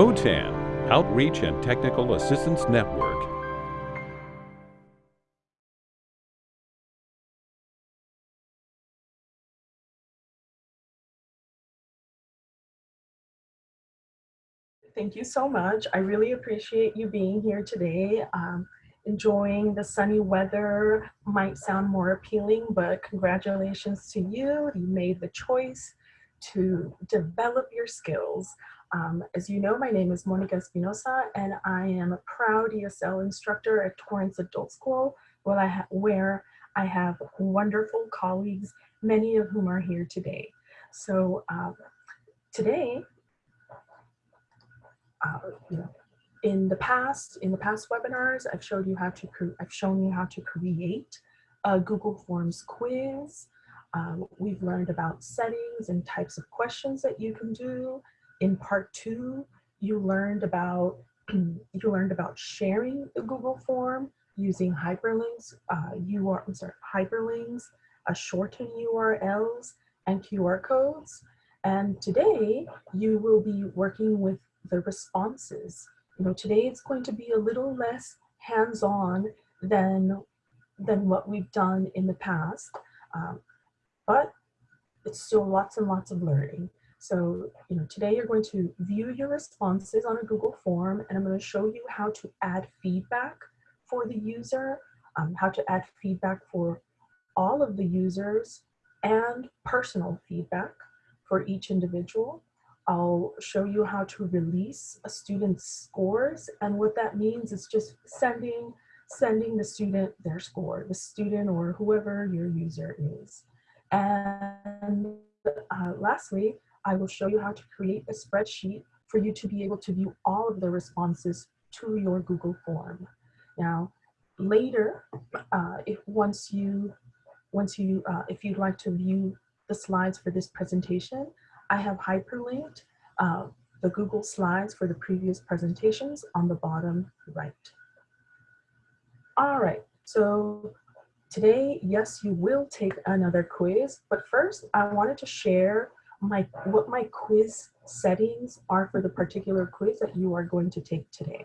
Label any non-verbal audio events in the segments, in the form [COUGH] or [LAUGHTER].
OTAN, Outreach and Technical Assistance Network. Thank you so much. I really appreciate you being here today. Um, enjoying the sunny weather might sound more appealing, but congratulations to you. You made the choice to develop your skills. Um, as you know, my name is Monica Espinosa, and I am a proud ESL instructor at Torrance Adult School, where I, where I have wonderful colleagues, many of whom are here today. So um, today, uh, you know, in the past, in the past webinars, I've showed you how to I've shown you how to create a Google Forms quiz. Um, we've learned about settings and types of questions that you can do. In part two, you learned about [CLEARS THROAT] you learned about sharing the Google form using hyperlinks, uh, UR, I'm sorry, hyperlinks, uh, shortened URLs, and QR codes. And today, you will be working with the responses. You know, today it's going to be a little less hands-on than, than what we've done in the past, um, but it's still lots and lots of learning. So, you know, today you're going to view your responses on a Google form and I'm going to show you how to add feedback for the user, um, how to add feedback for all of the users and personal feedback for each individual. I'll show you how to release a student's scores. And what that means is just sending, sending the student their score, the student or whoever your user is. And uh, lastly, I will show you how to create a spreadsheet for you to be able to view all of the responses to your Google form. Now, later, uh, if once you, once you, uh, if you'd like to view the slides for this presentation, I have hyperlinked uh, the Google Slides for the previous presentations on the bottom right. All right, so today, yes, you will take another quiz, but first I wanted to share my what my quiz settings are for the particular quiz that you are going to take today.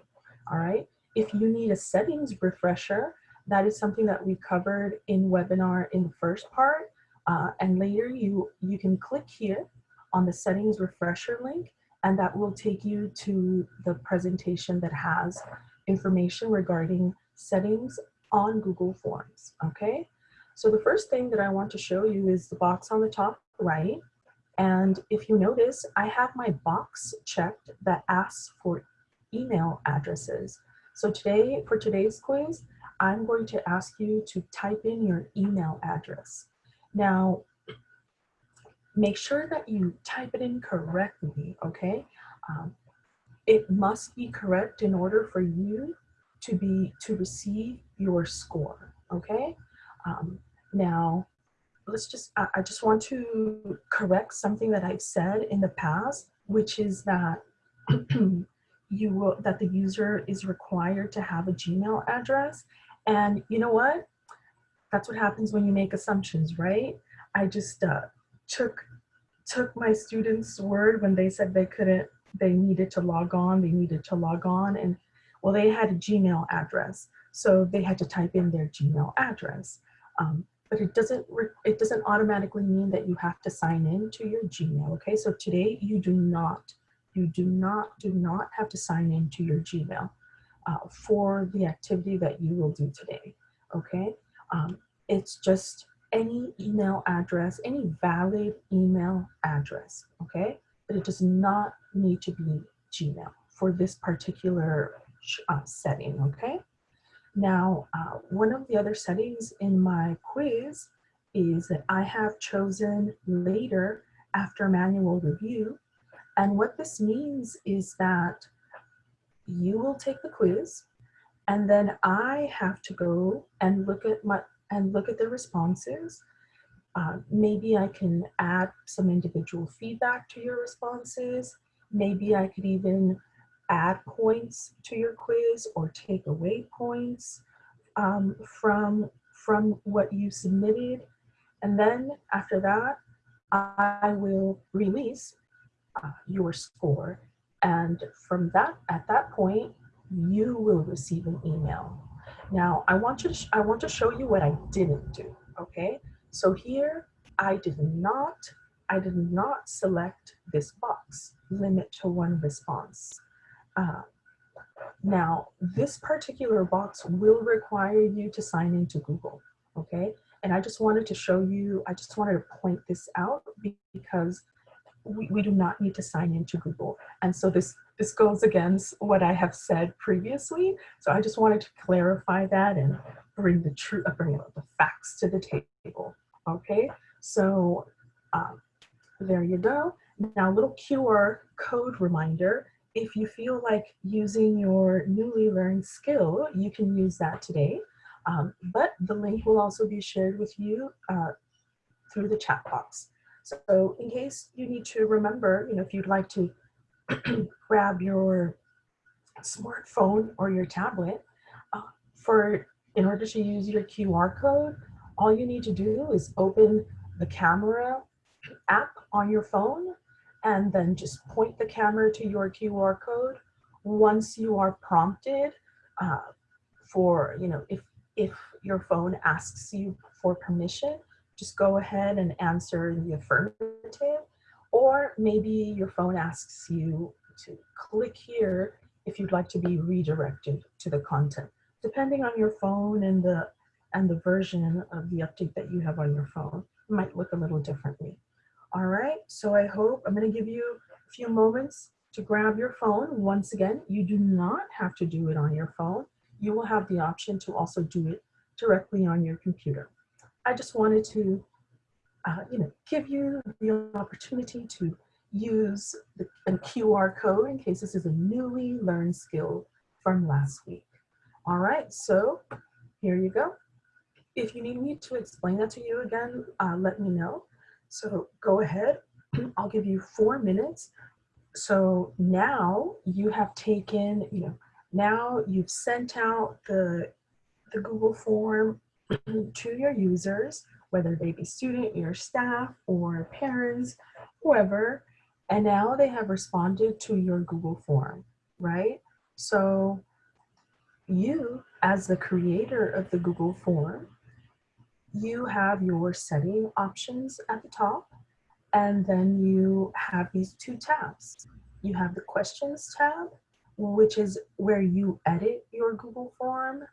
All right, if you need a settings refresher, that is something that we covered in webinar in the first part, uh, and later you, you can click here on the settings refresher link and that will take you to the presentation that has information regarding settings on Google Forms, okay? So the first thing that I want to show you is the box on the top right. And if you notice, I have my box checked that asks for email addresses. So today, for today's quiz, I'm going to ask you to type in your email address. Now, make sure that you type it in correctly, okay? Um, it must be correct in order for you to be to receive your score, okay? Um, now, let's just, I, just want to correct something that I've said in the past, which is that [CLEARS THROAT] you will, that the user is required to have a Gmail address. And you know what? That's what happens when you make assumptions, right? I just uh, took took my students' word when they said they couldn't, they needed to log on, they needed to log on, and well, they had a Gmail address, so they had to type in their Gmail address. Um, but it doesn't it doesn't automatically mean that you have to sign in to your Gmail. Okay, so today you do not you do not do not have to sign in to your Gmail uh, for the activity that you will do today. Okay, um, it's just any email address, any valid email address, okay? But it does not need to be Gmail for this particular uh, setting, okay? Now, uh, one of the other settings in my quiz is that I have chosen later after manual review. And what this means is that you will take the quiz and then I have to go and look at my and look at the responses. Uh, maybe I can add some individual feedback to your responses. Maybe I could even add points to your quiz or take away points um, from, from what you submitted. And then after that, I will release uh, your score. And from that, at that point, you will receive an email. Now, I want to, I want to show you what I didn't do, okay? So here, I did not, I did not select this box, limit to one response. Uh, now, this particular box will require you to sign into Google, okay? And I just wanted to show you, I just wanted to point this out because we, we do not need to sign into Google. And so this, this goes against what I have said previously. So I just wanted to clarify that and bring the truth, uh, bring the facts to the table, okay? So um, there you go. Now, little QR code reminder if you feel like using your newly learned skill, you can use that today. Um, but the link will also be shared with you uh, through the chat box. So in case you need to remember, you know, if you'd like to [CLEARS THROAT] grab your smartphone or your tablet uh, for in order to use your QR code, all you need to do is open the camera app on your phone and then just point the camera to your QR code. Once you are prompted uh, for, you know, if, if your phone asks you for permission, just go ahead and answer in the affirmative. Or maybe your phone asks you to click here if you'd like to be redirected to the content. Depending on your phone and the, and the version of the update that you have on your phone, it might look a little differently. All right, so I hope I'm gonna give you a few moments to grab your phone. Once again, you do not have to do it on your phone. You will have the option to also do it directly on your computer. I just wanted to, uh, you know, give you the opportunity to use the, a QR code in case this is a newly learned skill from last week. All right, so here you go. If you need me to explain that to you again, uh, let me know. So go ahead, [CLEARS THROAT] I'll give you four minutes. So now you have taken, you know, now you've sent out the, the Google form [CLEARS THROAT] to your users, whether they be student, your staff, or parents, whoever, and now they have responded to your Google form, right? So you, as the creator of the Google form, you have your setting options at the top, and then you have these two tabs. You have the questions tab, which is where you edit your Google form,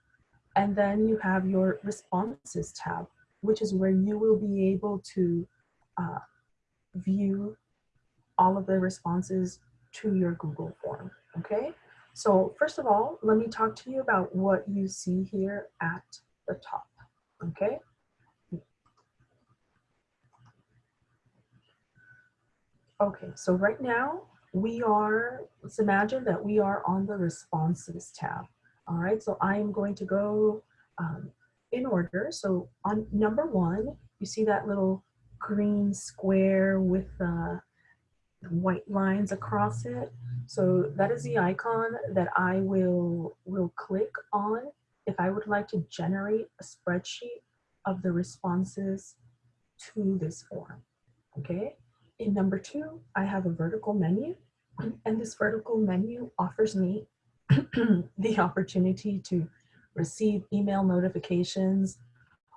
and then you have your responses tab, which is where you will be able to uh, view all of the responses to your Google form, okay? So first of all, let me talk to you about what you see here at the top, okay? Okay, so right now we are, let's imagine that we are on the responses tab. All right, so I am going to go um, in order. So on number one, you see that little green square with uh, white lines across it. So that is the icon that I will, will click on if I would like to generate a spreadsheet of the responses to this form, okay? In number two, I have a vertical menu and this vertical menu offers me [CLEARS THROAT] the opportunity to receive email notifications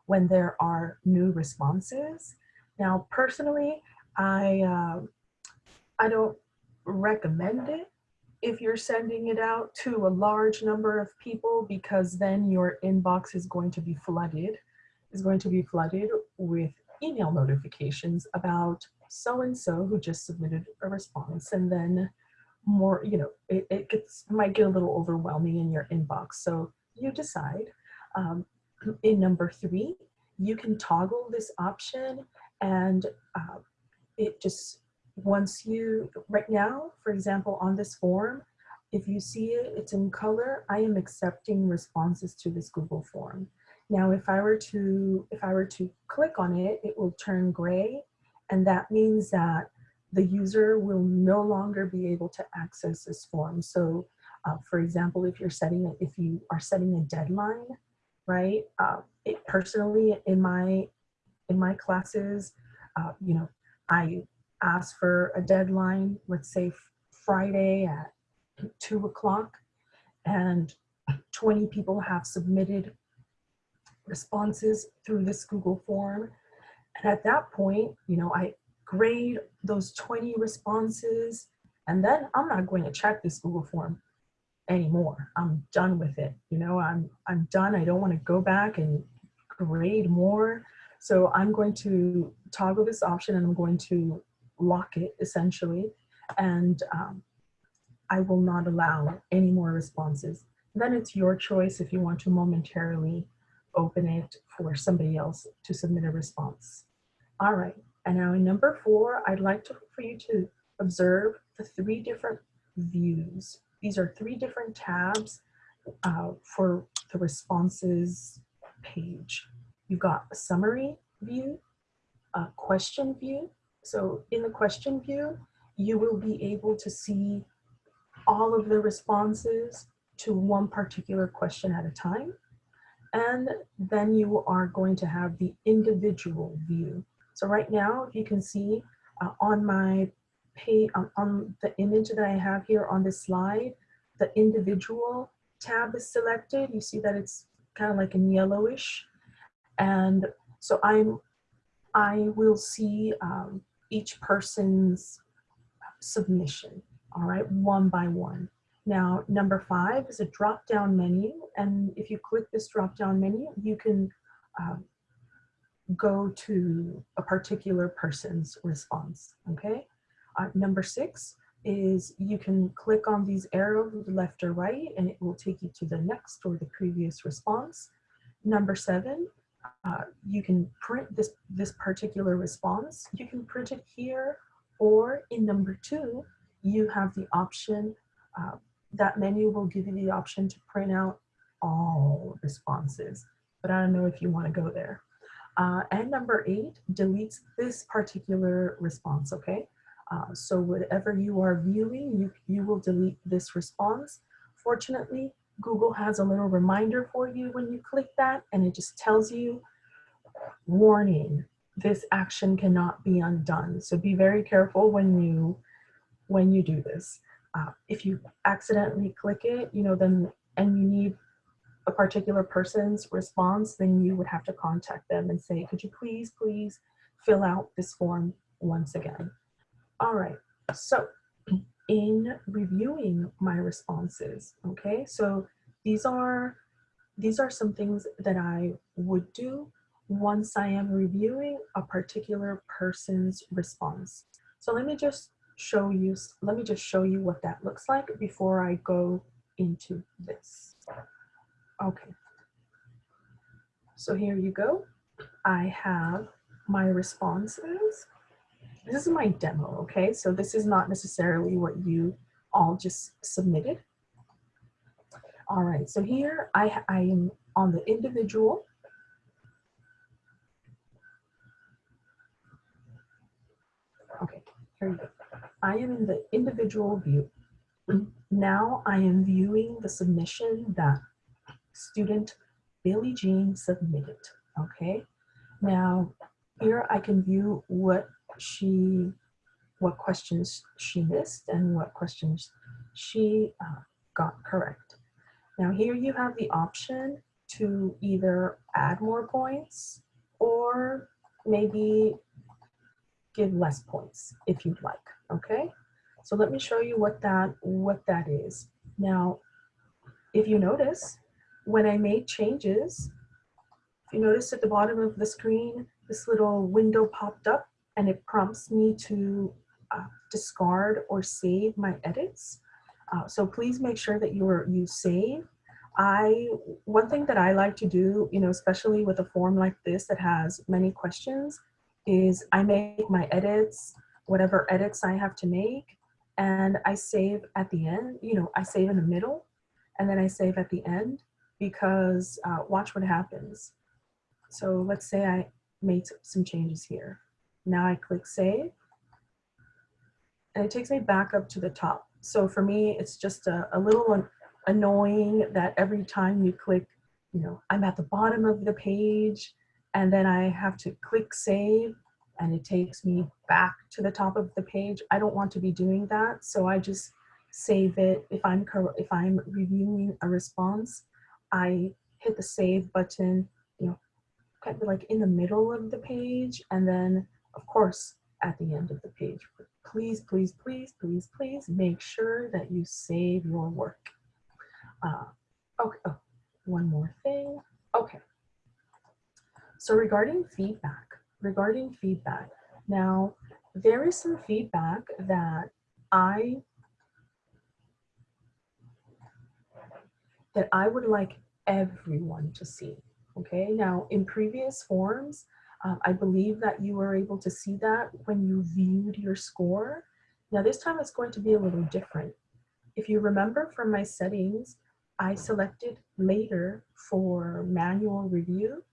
when there are new responses. Now, personally, I, uh, I don't recommend it if you're sending it out to a large number of people because then your inbox is going to be flooded, is going to be flooded with email notifications about so-and-so who just submitted a response and then more, you know, it, it gets, might get a little overwhelming in your inbox. So you decide. Um, in number three, you can toggle this option and uh, it just, once you, right now, for example, on this form, if you see it, it's in color, I am accepting responses to this Google form. Now, if I were to, if I were to click on it, it will turn gray and that means that the user will no longer be able to access this form. So uh, for example, if you're setting, it, if you are setting a deadline, right? Uh, it personally in my, in my classes, uh, you know, I ask for a deadline, let's say Friday at two o'clock and 20 people have submitted responses through this Google form. And at that point, you know, I grade those 20 responses and then I'm not going to check this Google form anymore. I'm done with it. You know, I'm, I'm done. I don't want to go back and grade more. So I'm going to toggle this option and I'm going to lock it essentially. And um, I will not allow any more responses. Then it's your choice if you want to momentarily open it for somebody else to submit a response. All right, and now in number four, I'd like to, for you to observe the three different views. These are three different tabs uh, for the responses page. You've got a summary view, a question view. So in the question view, you will be able to see all of the responses to one particular question at a time. And then you are going to have the individual view. So right now, you can see uh, on my page, um, on the image that I have here on this slide, the individual tab is selected. You see that it's kind of like in yellowish. And so I'm, I will see um, each person's submission, all right, one by one. Now, number five is a drop-down menu. And if you click this drop-down menu, you can uh, go to a particular person's response, okay? Uh, number six is you can click on these arrows left or right and it will take you to the next or the previous response. Number seven, uh, you can print this, this particular response. You can print it here or in number two, you have the option that menu will give you the option to print out all responses, but I don't know if you want to go there. Uh, and number eight deletes this particular response, okay? Uh, so whatever you are viewing, you, you will delete this response. Fortunately, Google has a little reminder for you when you click that and it just tells you, warning, this action cannot be undone. So be very careful when you, when you do this uh, if you accidentally click it, you know, then, and you need a particular person's response, then you would have to contact them and say, could you please, please fill out this form once again. All right, so [CLEARS THROAT] in reviewing my responses, okay, so these are, these are some things that I would do once I am reviewing a particular person's response. So let me just show you, let me just show you what that looks like before I go into this. Okay. So here you go. I have my responses. This is my demo, okay? So this is not necessarily what you all just submitted. All right, so here I, I am on the individual. Okay, here you go. I am in the individual view. Now I am viewing the submission that student Billie Jean submitted, okay? Now here I can view what she, what questions she missed and what questions she uh, got correct. Now here you have the option to either add more points or maybe give less points if you'd like okay? So let me show you what that, what that is. Now, if you notice, when I made changes, if you notice at the bottom of the screen, this little window popped up and it prompts me to uh, discard or save my edits. Uh, so please make sure that you are, you save. I, one thing that I like to do, you know, especially with a form like this that has many questions, is I make my edits whatever edits I have to make and I save at the end, you know, I save in the middle and then I save at the end because uh, watch what happens. So let's say I made some changes here. Now I click save and it takes me back up to the top. So for me, it's just a, a little annoying that every time you click, you know, I'm at the bottom of the page and then I have to click save and it takes me back to the top of the page. I don't want to be doing that. So I just save it. If I'm, if I'm reviewing a response, I hit the save button, you know, kind of like in the middle of the page. And then of course, at the end of the page, please, please, please, please, please make sure that you save your work. Uh, okay, oh, one more thing. Okay. So regarding feedback, regarding feedback, now there is some feedback that I that I would like everyone to see. Okay, now in previous forms, um, I believe that you were able to see that when you viewed your score. Now this time it's going to be a little different. If you remember from my settings, I selected later for manual review.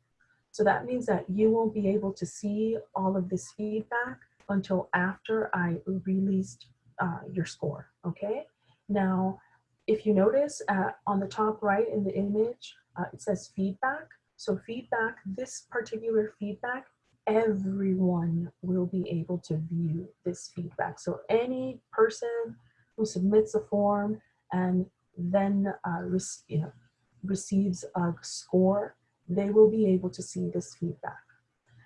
So that means that you won't be able to see all of this feedback until after I released uh, your score, okay? Now, if you notice uh, on the top right in the image, uh, it says feedback. So feedback, this particular feedback, everyone will be able to view this feedback. So any person who submits a form and then uh, you know, receives a score, they will be able to see this feedback.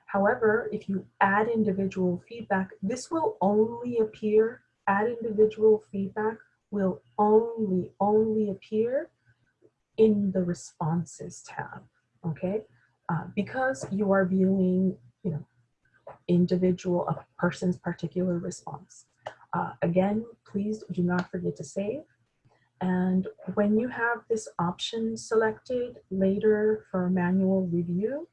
However, if you add individual feedback, this will only appear, add individual feedback will only, only appear in the responses tab, okay? Uh, because you are viewing, you know, individual, a person's particular response. Uh, again, please do not forget to save. And when you have this option selected later for manual review,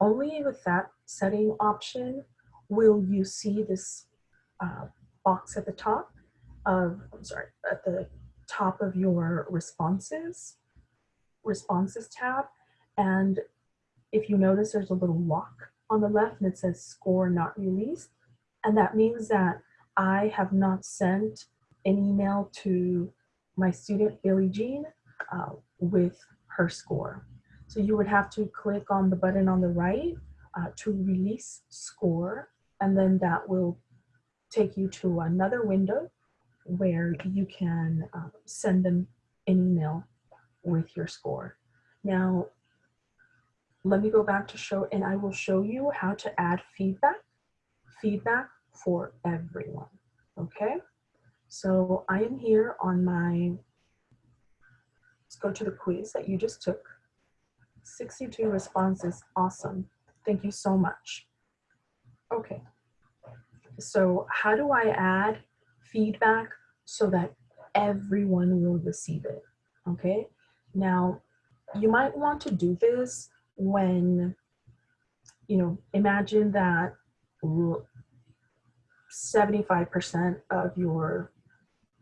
only with that setting option will you see this uh, box at the top of, I'm sorry, at the top of your responses, responses tab. And if you notice there's a little lock on the left and it says score not released. And that means that I have not sent an email to my student Billie Jean uh, with her score. So you would have to click on the button on the right uh, to release score, and then that will take you to another window where you can uh, send them an email with your score. Now, let me go back to show, and I will show you how to add feedback, feedback for everyone, okay? So I am here on my, let's go to the quiz that you just took. 62 responses, awesome. Thank you so much. Okay, so how do I add feedback so that everyone will receive it, okay? Now, you might want to do this when, you know, imagine that 75% of your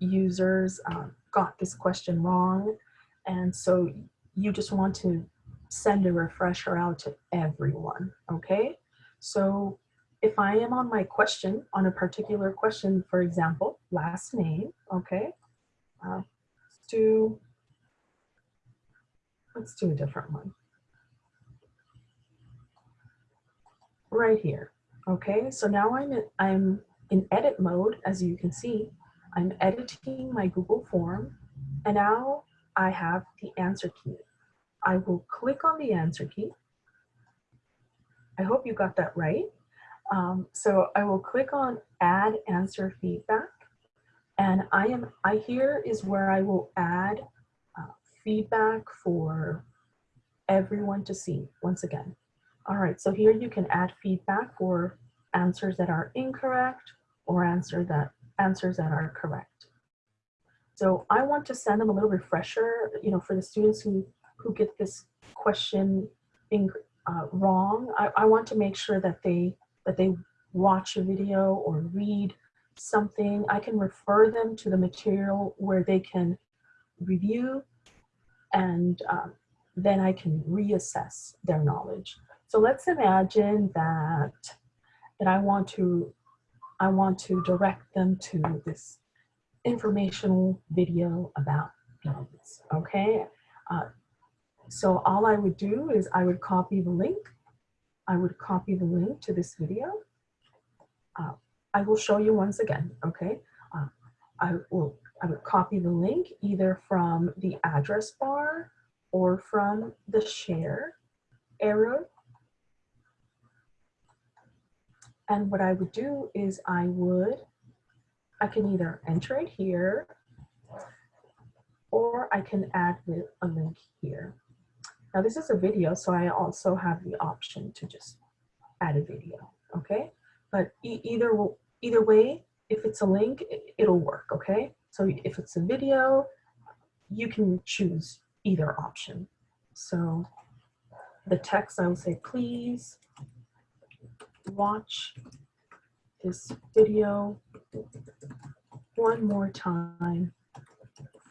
users um, got this question wrong. And so you just want to send a refresher out to everyone, okay? So if I am on my question, on a particular question, for example, last name, okay? Uh, let's do, let's do a different one. Right here, okay? So now I'm in, I'm in edit mode, as you can see, I'm editing my Google form and now I have the answer key. I will click on the answer key. I hope you got that right. Um, so I will click on add answer feedback and I am, I here is where I will add uh, feedback for everyone to see once again. All right, so here you can add feedback for answers that are incorrect or answer that answers that are correct. So I want to send them a little refresher, you know, for the students who, who get this question in, uh, wrong. I, I want to make sure that they, that they watch a video or read something. I can refer them to the material where they can review and um, then I can reassess their knowledge. So let's imagine that, that I want to I want to direct them to this informational video about bees, okay? Uh, so all I would do is I would copy the link. I would copy the link to this video uh, I will show you once again, okay? Uh, I will I would copy the link either from the address bar or from the share arrow. And what I would do is I would, I can either enter it here or I can add a link here. Now this is a video, so I also have the option to just add a video, okay? But e either, either way, if it's a link, it'll work, okay? So if it's a video, you can choose either option. So the text, I will say, please watch this video one more time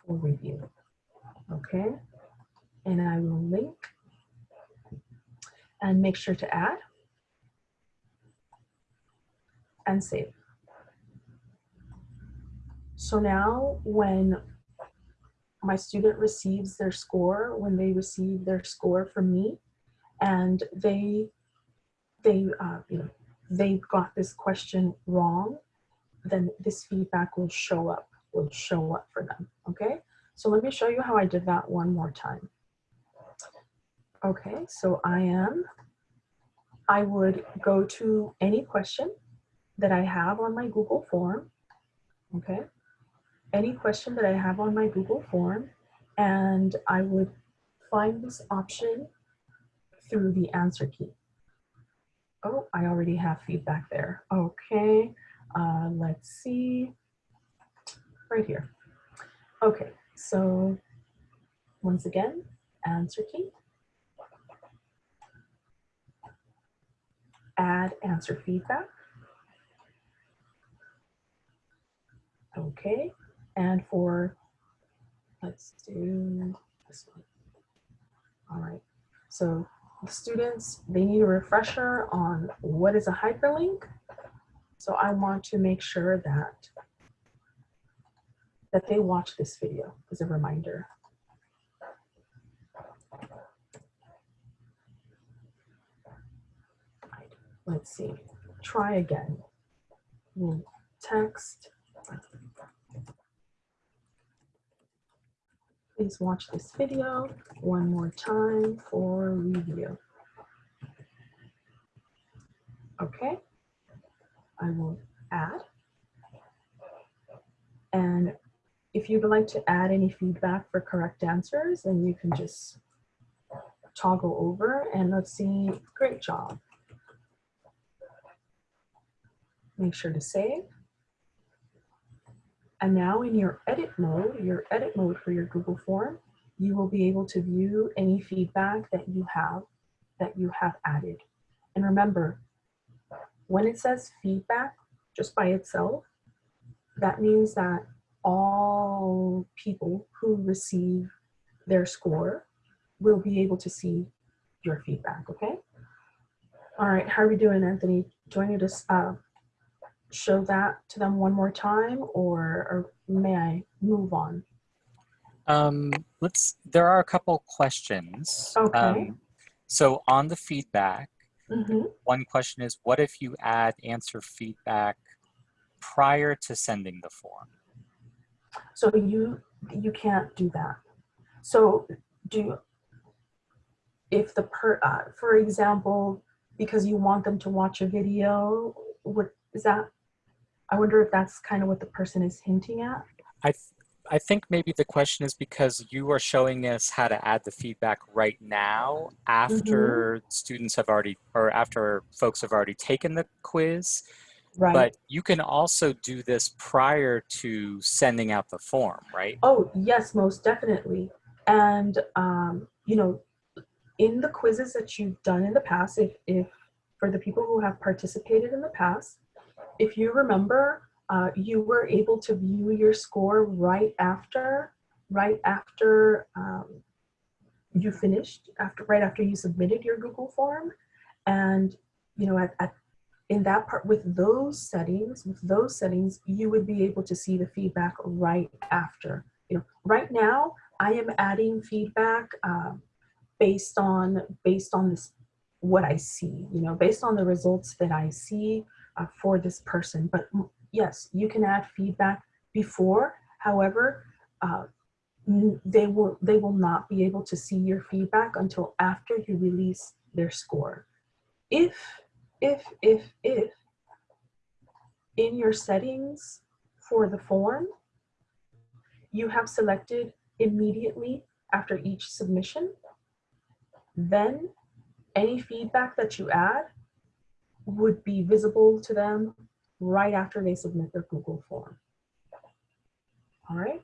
for review. Okay, and I will link and make sure to add and save. So now when my student receives their score, when they receive their score from me, and they, they, uh, you know, they got this question wrong, then this feedback will show up, will show up for them, okay? So let me show you how I did that one more time. Okay, so I am, I would go to any question that I have on my Google form, okay? any question that I have on my Google form and I would find this option through the answer key. Oh, I already have feedback there. Okay, uh, let's see, right here. Okay, so once again, answer key. Add answer feedback. Okay, and for, let's do this one. All right, so students, they need a refresher on what is a hyperlink. So I want to make sure that, that they watch this video as a reminder. Let's see, try again. Text Please watch this video one more time for review. Okay, I will add. And if you'd like to add any feedback for correct answers, then you can just toggle over and let's see, great job. Make sure to save. And now in your edit mode, your edit mode for your Google form, you will be able to view any feedback that you have that you have added. And remember, when it says feedback just by itself, that means that all people who receive their score will be able to see your feedback, okay? All right, how are we doing, Anthony? Need to uh, show that to them one more time or, or may I move on? Um, let's, there are a couple questions. Okay. Um, so on the feedback, Mm -hmm. one question is, what if you add answer feedback prior to sending the form? So you, you can't do that. So do, if the per, uh, for example, because you want them to watch a video, what is that I wonder if that's kind of what the person is hinting at. I, th I think maybe the question is because you are showing us how to add the feedback right now after mm -hmm. students have already, or after folks have already taken the quiz. Right. But you can also do this prior to sending out the form, right? Oh, yes, most definitely. And, um, you know, in the quizzes that you've done in the past, if, if for the people who have participated in the past, if you remember, uh, you were able to view your score right after, right after um, you finished, after right after you submitted your Google form. And you know, at, at in that part with those settings, with those settings, you would be able to see the feedback right after. You know, right now I am adding feedback uh, based on based on this what I see. You know, based on the results that I see uh, for this person. But mm, yes, you can add feedback before. However, uh, they will they will not be able to see your feedback until after you release their score. If if if if in your settings for the form you have selected immediately after each submission, then any feedback that you add would be visible to them right after they submit their Google form. All right.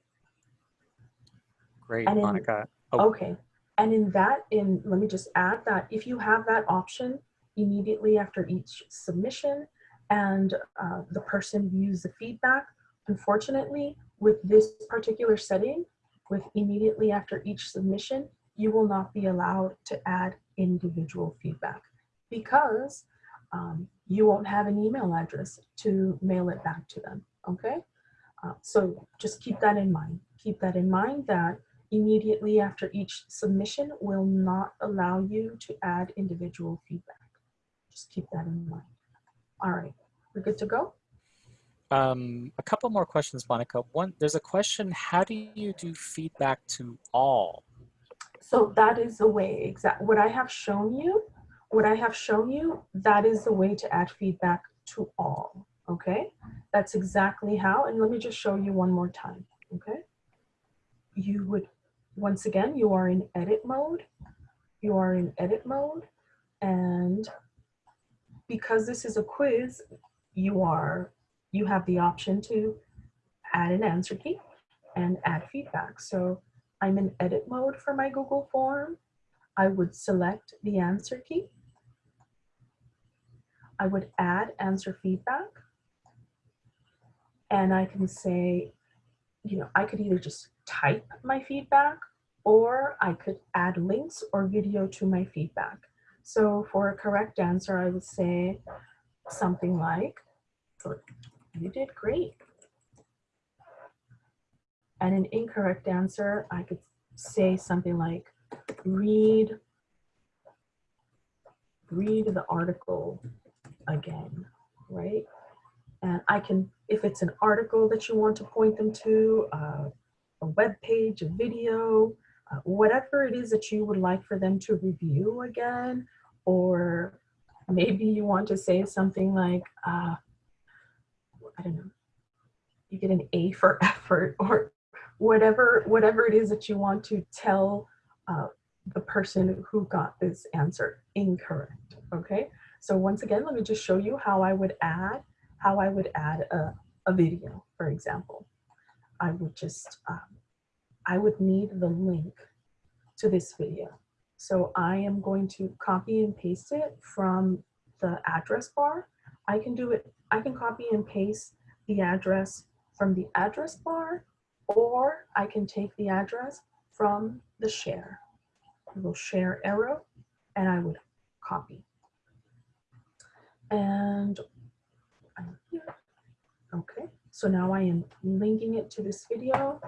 Great, And in- Monica. Oh. Okay. And in that, in let me just add that if you have that option immediately after each submission and uh, the person views the feedback, unfortunately, with this particular setting, with immediately after each submission, you will not be allowed to add individual feedback because um, you won't have an email address to mail it back to them. Okay. Uh, so just keep that in mind. Keep that in mind that immediately after each submission will not allow you to add individual feedback. Just keep that in mind. All right, we're good to go? Um, a couple more questions, Monica. One, there's a question, how do you do feedback to all? So that is the way, exact, what I have shown you, what I have shown you, that is the way to add feedback to all, okay? That's exactly how, and let me just show you one more time, okay? You would, once again, you are in edit mode. You are in edit mode, and because this is a quiz, you are, you have the option to add an answer key and add feedback. So I'm in edit mode for my Google form. I would select the answer key. I would add answer feedback. And I can say, you know, I could either just type my feedback or I could add links or video to my feedback. So for a correct answer, I would say something like, you did great. And an incorrect answer, I could say something like, read, read the article again, right? And I can, if it's an article that you want to point them to, uh, a web page, a video, uh, whatever it is that you would like for them to review again, or maybe you want to say something like, uh, I don't know, you get an A for [LAUGHS] effort, or whatever whatever it is that you want to tell uh, the person who got this answer incorrect. Okay, so once again, let me just show you how I would add how I would add a, a video, for example. I would just um, I would need the link to this video. So I am going to copy and paste it from the address bar. I can do it, I can copy and paste the address from the address bar or I can take the address from the share. I will share arrow and I would copy. And I'm here. Okay, so now I am linking it to this video.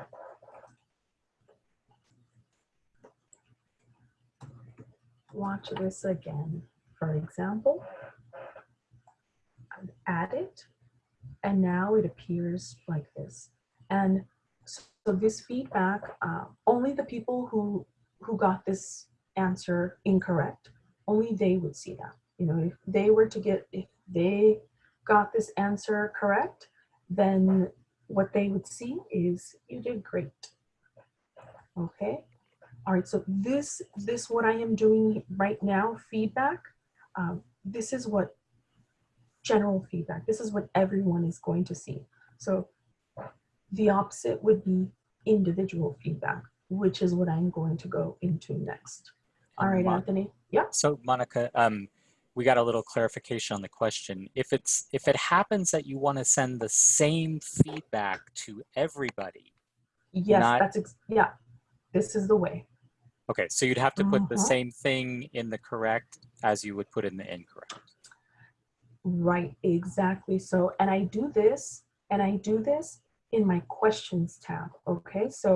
Watch this again. For example, I would add it and now it appears like this. And so this feedback, uh, only the people who who got this answer incorrect, only they would see that. You know, if they were to get, if they got this answer correct, then what they would see is you did great. Okay. All right. So this this what I am doing right now, feedback. Um, this is what general feedback. This is what everyone is going to see. So the opposite would be individual feedback, which is what I'm going to go into next. All right, Mon- Anthony. Yeah. So Monica, um, we got a little clarification on the question. If it's if it happens that you want to send the same feedback to everybody, Yes, Not- that's ex yeah. This is the way. okay, so you'd have to put the Mhm. same thing in the correct as you would put in the incorrect. Right, exactly. So, and I do this, and I do this in my questions tab. Okay, so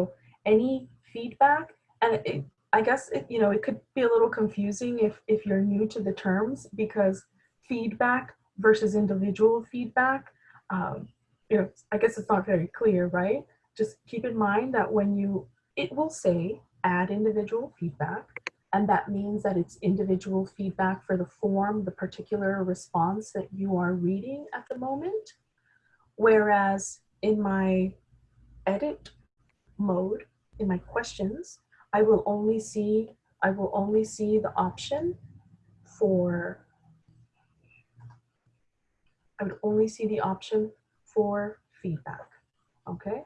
any feedback, and it, I guess it, you know it could be a little confusing if if you're new to the terms because feedback versus individual feedback, um, you know, I guess it's not very clear, right? Just keep in mind that when you, it will say add individual feedback, and that means that it's individual feedback for the form, the particular response that you are reading at the moment. Whereas in my edit mode, in my questions, I will only see, I will only see the option for, I would only see the option for feedback. Okay,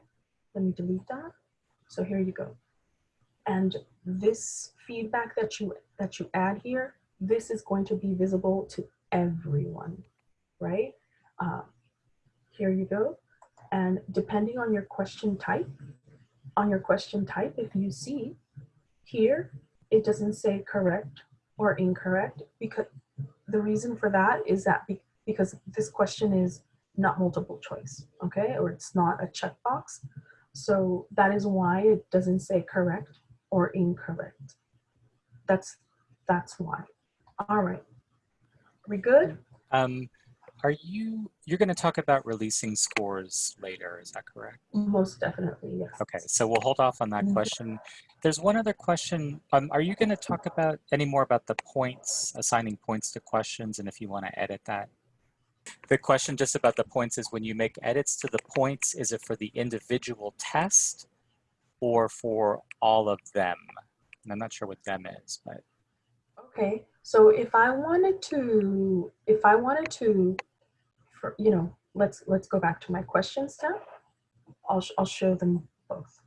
let me delete that. So here you go. And this feedback that you that you add here, this is going to be visible to everyone, right? Uh, here you go. And depending on your question type, on your question type, if you see here, it doesn't say correct or incorrect because the reason for that is that be, because this question is not multiple choice, okay? Or it's not a checkbox. So that is why it doesn't say correct or incorrect. That's, that's why. All right, we good? Um, are you, you're going to talk about releasing scores later, is that correct? Most definitely, yes. Okay, so we'll hold off on that Mhm. question. There's one other question. Um, are you going to talk about any more about the points, assigning points to questions, and if you want to edit that? The question just about the points is when you make edits to the points, is it for the individual test or for all of them? And I'm not sure what them is, but Okay, so if I wanted to, if I wanted to, for, you know, let's let's go back to my questions tab. I'll I'll show them both.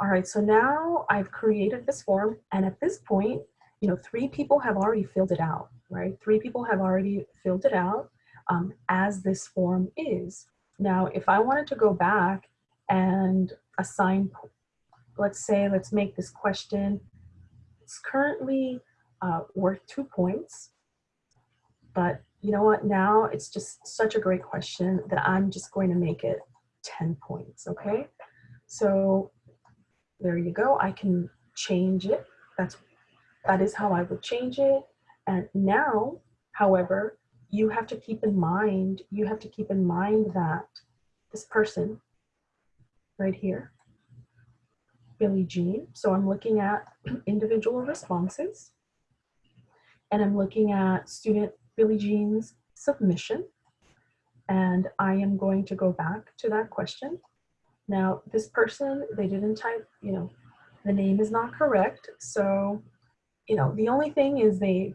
All right, so now I've created this form, and at this point, you know, three people have already filled it out, right? Three people have already filled it out um, as this form is. Now, if I wanted to go back and assign, let's say, let's make this question. It's currently uh, worth two points. But you know what? Now it's just such a great question that I'm just going to make it 10 points, okay? So there you go. I can change it. That's that is how I would change it. And now, however, you have to keep in mind, you have to keep in mind that this person right here, Billie Jean. So I'm looking at [CLEARS THROAT] individual responses and I'm looking at student Billie Jean's submission. And I am going to go back to that question. Now, this person, they didn't type, you know, the name is not correct. So, you know, the only thing is they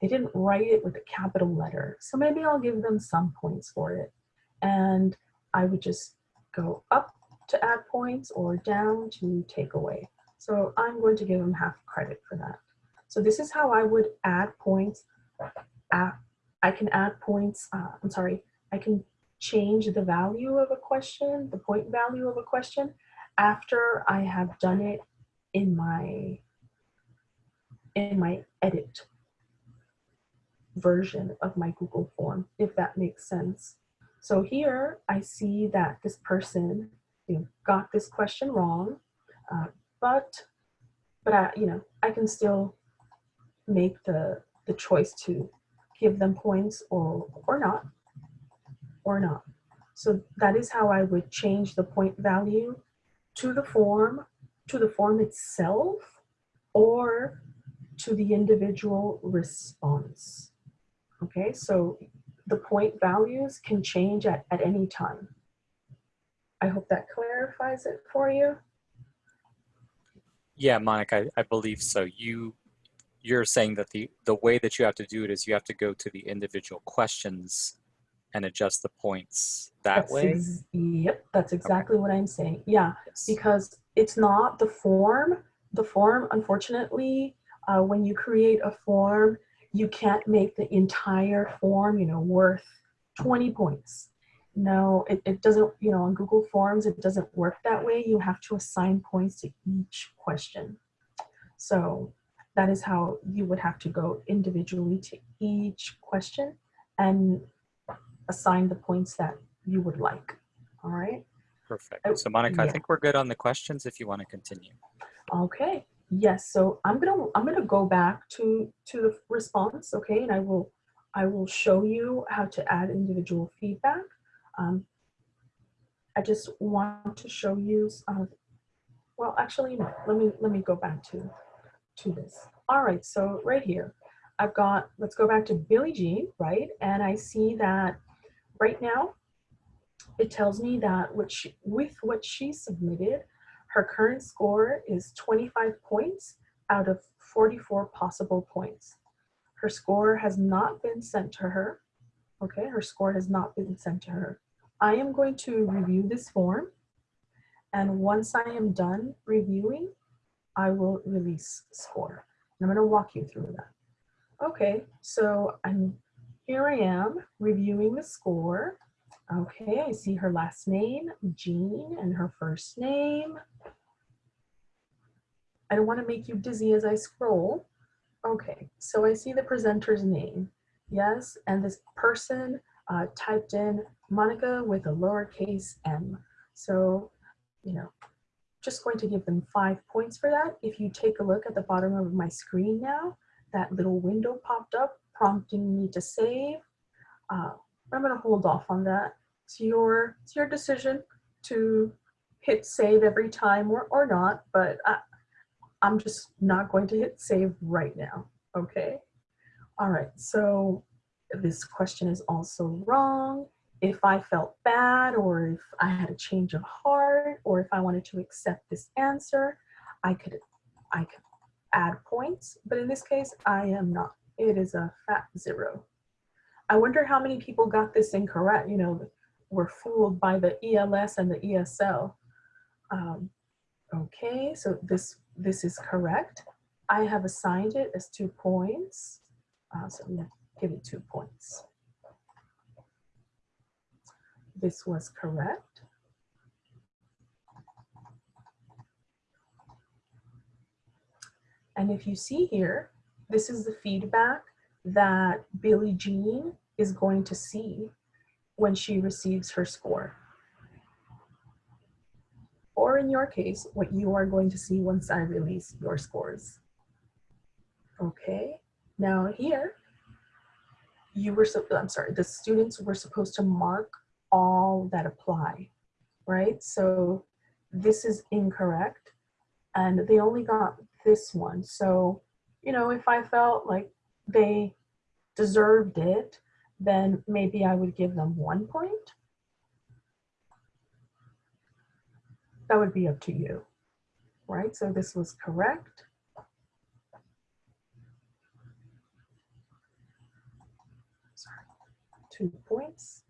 they didn't write it with a capital letter. So maybe I'll give them some points for it. And I would just go up to add points or down to take away. So I'm going to give them half credit for that. So this is how I would add points. At, I can add points, uh, I'm sorry, I can change the value of a question, the point value of a question, after I have done it in my, in my edit version of my Google form, if that makes sense. So here I see that this person you know, got this question wrong, uh, but but I, you know, I can still make the the choice to give them points or or not, or not. So that is how I would change the point value to the form, to the form itself, or to the individual response. Okay, so the point values can change at, at any time. I hope that clarifies it for you. yeah, Monica, I, I believe so. You you're saying that the the way that you have to do it is you have to go to the individual questions and adjust the points that That's way. yep, that's exactly what I'm saying. Yeah, Yes. because it's not the form. The form, unfortunately, uh, when you create a form, you can't make the entire form, you know, worth 20 points. No, it, it doesn't, you know, on Google Forms, it doesn't work that way. You have to assign points to each question. So that is how you would have to go individually to each question and assign the points that you would like. All right. Perfect. Oh, So Monica, I think we're good on the questions if you want to continue. Okay. Yes. So I'm gonna I'm gonna go back to to the response. Okay, and I will I will show you how to add individual feedback. Um, I just want to show you, uh, well, actually, no, let me, let me go back to, to this. All right, so right here, I've got, let's go back to Billie Jean, right? And I see that right now, it tells me that what she, with what she submitted, her current score is 25 points out of 44 possible points. Her score has not been sent to her. Okay, her score has not been sent to her. I am going to review this form. And once I am done reviewing, I will release score. And I'm gonna walk you through that. Okay, so I'm here I am reviewing the score. Okay, I see her last name, Jean, and her first name. I don't want to make you dizzy as I scroll. Okay, so I see the presenter's name. Yes, and this person uh, typed in Monica with a lowercase m. So, you know, just going to give them five points for that. If you take a look at the bottom of my screen now, that little window popped up prompting me to save. Uh, I'm gonna hold off on that. It's your, it's your decision to hit save every time or, or not, but I, I'm just not going to hit save right now, okay? All right, so this question is also wrong. If I felt bad or if I had a change of heart or if I wanted to accept this answer, I could, I could add points, but in this case, I am not. It is a fat zero. I wonder how many people got this incorrect, you know, were fooled by the ELS and the ESL. Um, okay, so this, this is correct. I have assigned it as two points. Uh, so I'm gonna give it two points. This was correct. And if you see here, this is the feedback that Billie Jean is going to see when she receives her score. Or in your case, what you are going to see once I release your scores. Okay, now here, you were, so, I'm sorry, the students were supposed to mark all that apply, right? So this is incorrect and they only got this one. So, you know, if I felt like they deserved it, then maybe I would give them one point. That would be up to you, right? So this was correct. Sorry, two points.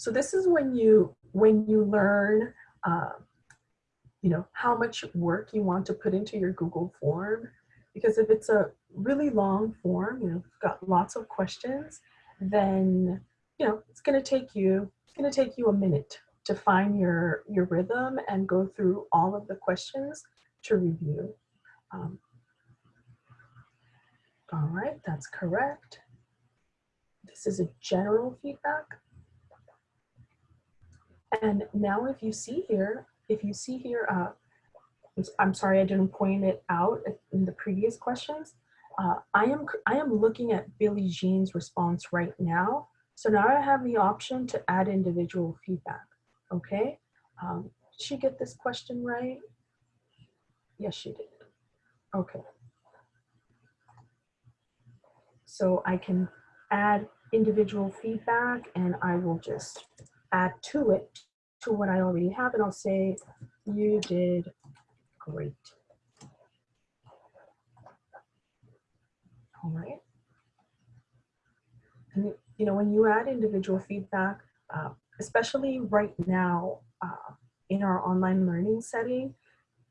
So this is when you when you learn, uh, you know, how much work you want to put into your Google form because if it's a really long form, you know, got lots of questions, then, you know, it's going to take you, it's going to take you a minute to find your, your rhythm and go through all of the questions to review. Um, all right, that's correct. This is a general feedback. And now if you see here, if you see here, uh, I'm sorry I didn't point it out in the previous questions. Uh, I, am, I am looking at Billie Jean's response right now. So now I have the option to add individual feedback, okay? Um, did she get this question right? Yes, she did. Okay. So I can add individual feedback and I will just add to it to what I already have and I'll say you did Great. All right. And, you know, when you add individual feedback, uh, especially right now uh, in our online learning setting,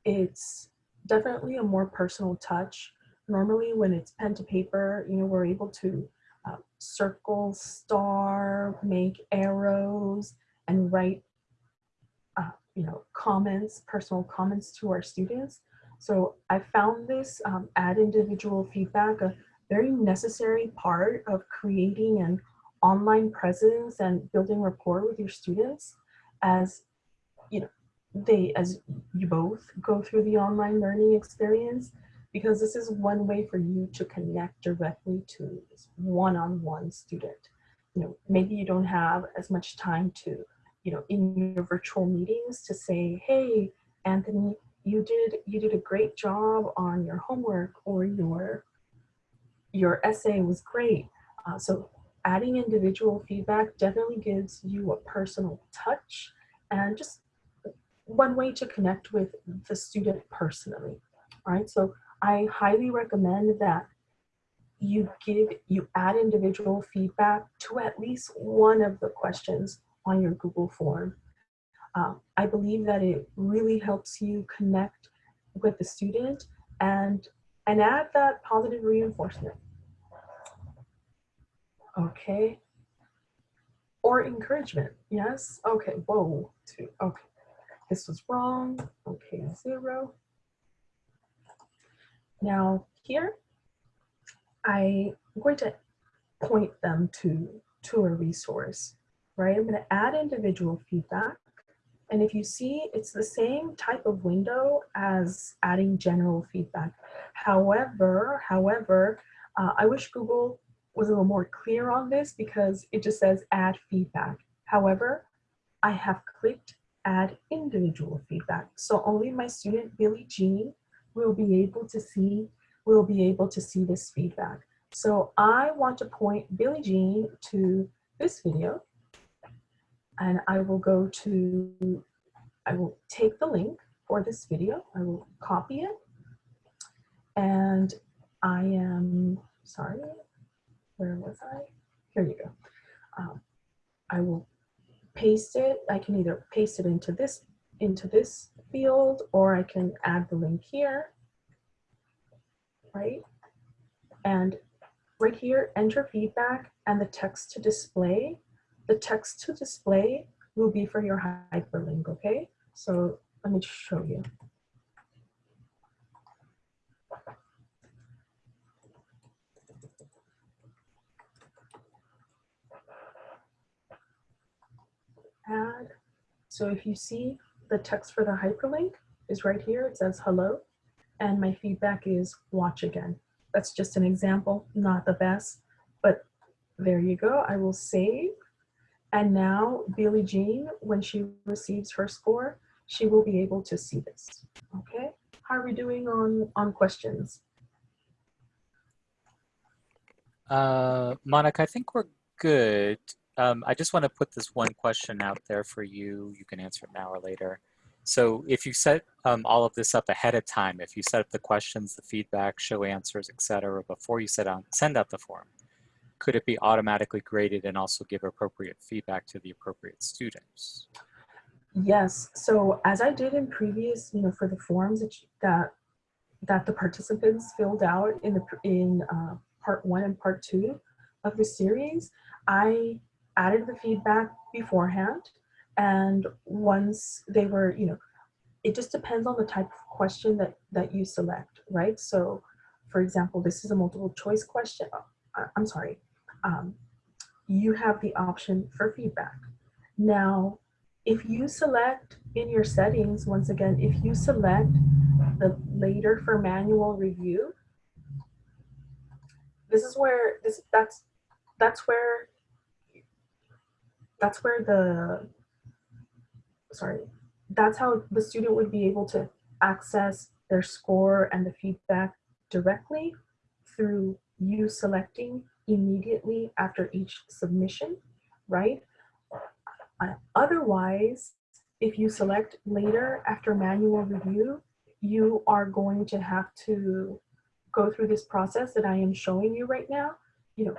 it's definitely a more personal touch. Normally when it's pen to paper, you know, we're able to circle, star, make arrows, and write you know, comments, personal comments to our students. So I found this um, add individual feedback a very necessary part of creating an online presence and building rapport with your students as, you know, they, as you both go through the online learning experience. Because this is one way for you to connect directly to this one-on-one student. You know, maybe you don't have as much time to, you know, in your virtual meetings to say, hey, Anthony, you did you did a great job on your homework or your your essay was great. Uh, so adding individual feedback definitely gives you a personal touch and just one way to connect with the student personally, right? So I highly recommend that you give, you add individual feedback to at least one of the questions on your Google form. Uh, I believe that it really helps you connect with the student and, and add that positive reinforcement. Okay. Or encouragement, yes? Okay, whoa, two, okay. This was wrong, okay, zero. Now here, I'm going to point them to, to a resource, right? I'm gonna add individual feedback. And if you see, it's the same type of window as adding general feedback. However, however, uh, I wish Google was a little more clear on this because it just says add feedback. However, I have clicked add individual feedback. So only my student Billie Jean will be able to see we'll be able to see this feedback. So I want to point Billie Jean to this video and I will go to, I will take the link for this video. I will copy it and I am, sorry, where was I? Here you go. Um, I will paste it. I can either paste it into this into this field or I can add the link here, right? And right here, enter feedback and the text to display. The text to display will be for your hyperlink, okay? So let me show you. add. So if you see the text for the hyperlink is right here, it says hello, and my feedback is watch again. That's just an example, not the best, but there you go. I will save. And now Billie Jean, when she receives her score, she will be able to see this, okay? How are we doing on, on questions? Uh, Monica, I think we're good. Um, I just want to put this one question out there for you. You can answer it now or later. So if you set um, all of this up ahead of time, if you set up the questions, the feedback, show answers, etc., before you set out, send out the form, could it be automatically graded and also give appropriate feedback to the appropriate students? Yes. So as I did in previous, you know, for the forms that that, that the participants filled out in the in uh, part one and part two of the series, I added the feedback beforehand. And once they were, you know, it just depends on the type of question that, that you select, right? So for example, this is a multiple choice question. Uh, I'm sorry. Um, you have the option for feedback. Now, if you select in your settings, once again, if you select the later for manual review, this is where this that's that's where that's where the, sorry, that's how the student would be able to access their score and the feedback directly through you selecting immediately after each submission, right? Otherwise, if you select later after manual review, you are going to have to go through this process that I am showing you right now. You know,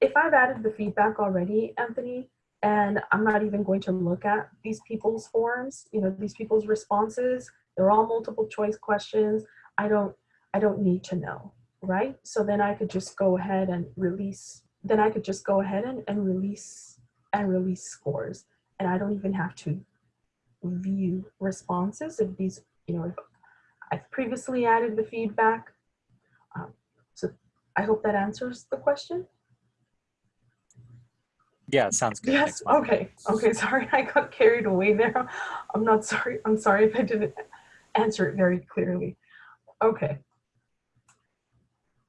if I've added the feedback already, Anthony, and I'm not even going to look at these people's forms, you know, these people's responses. They're all multiple choice questions. I don't, I don't need to know, right? So then I could just go ahead and release, then I could just go ahead and, and release and release scores. And I don't even have to view responses if these, you know, if I've previously added the feedback. Um, so I hope that answers the question. Yeah, it sounds good. Yes, okay, okay, [LAUGHS] sorry, I got carried away there. I'm not sorry, I'm sorry if I didn't answer it very clearly. Okay,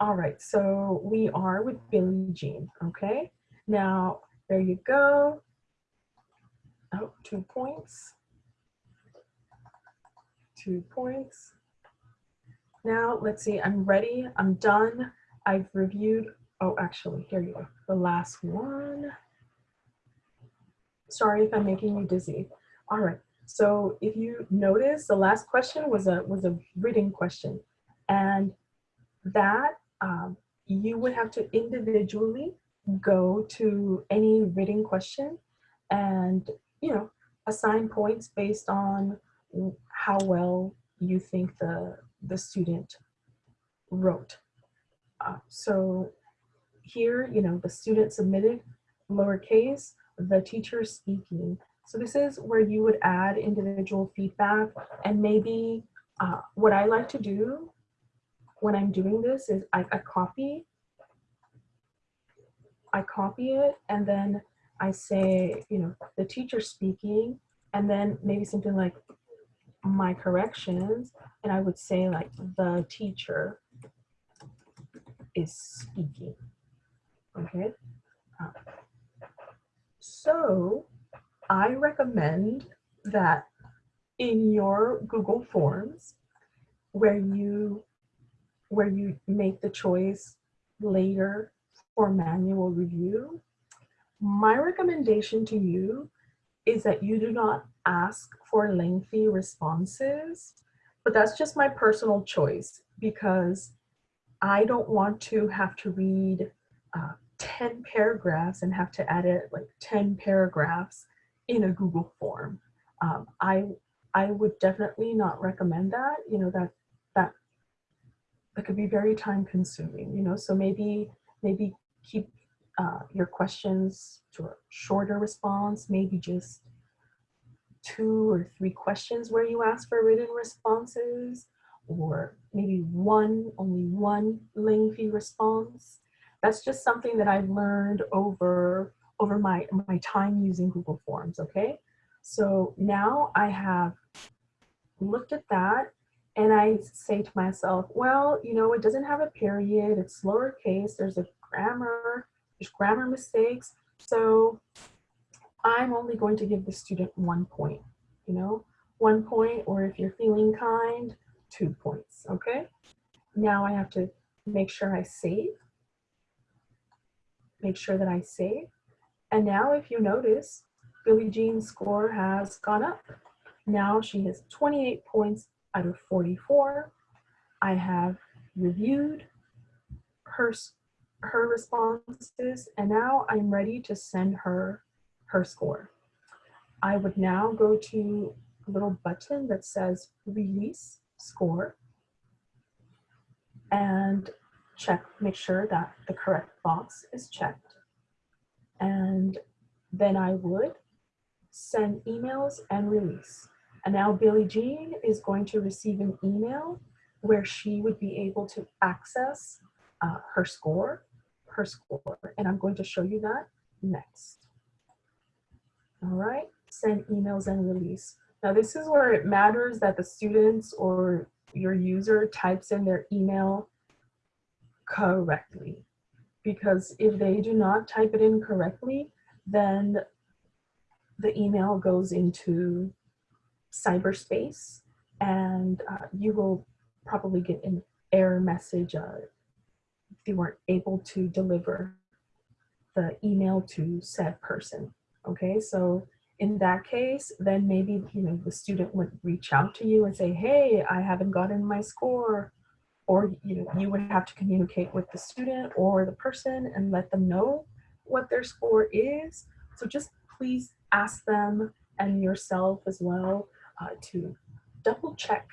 All right, so we are with Billie Jean, okay? Now, there you go. Oh, two points. Two points. Now, let's see, I'm ready, I'm done. I've reviewed, oh, actually, here you go, the last one. Sorry if I'm making you dizzy. All right, so if you notice, the last question was a, was a reading question. And that um, you would have to individually go to any reading question and, you know, assign points based on how well you think the, the student wrote. Uh, so here, you know, the student submitted lowercase, the teacher speaking. So this is where you would add individual feedback and maybe uh, what I like to do when I'm doing this is I, I copy, I copy it and then I say, you know, the teacher speaking and then maybe something like my corrections and I would say like the teacher is speaking, okay? Uh, so I recommend that in your Google Forms where you where you make the choice later for manual review, my recommendation to you is that you do not ask for lengthy responses, but that's just my personal choice because I don't want to have to read uh, 10 paragraphs and have to edit like 10 paragraphs in a Google form. Um, I, I would definitely not recommend that, you know, that, that that could be very time consuming, you know, so maybe, maybe keep uh, your questions to a shorter response, maybe just two or three questions where you ask for written responses, or maybe one, only one lengthy response. That's just something that I've learned over, over my, my time using Google Forms, okay? So now I have looked at that and I say to myself, well, you know, it doesn't have a period, it's lowercase, there's a grammar, there's grammar mistakes. So I'm only going to give the student one point, you know, one point, or if you're feeling kind, two points, okay? Now I have to make sure I save, make sure that I save. And now if you notice, Billie Jean's score has gone up. Now she has 28 points out of 44. I have reviewed her, her responses and now I'm ready to send her her score. I would now go to a little button that says release score and check, make sure that the correct box is checked. And then I would send emails and release. And now Billie Jean is going to receive an email where she would be able to access uh, her score, her score. And I'm going to show you that next. All right, send emails and release. Now this is where it matters that the students or your user types in their email correctly. Because if they do not type it in correctly, then the email goes into cyberspace and uh, you will probably get an error message uh, if you weren't able to deliver the email to said person. Okay, so in that case, then maybe you know the student would reach out to you and say, hey, I haven't gotten my score. Or you you would have to communicate with the student or the person and let them know what their score is. So just please ask them and yourself as well uh, to double check,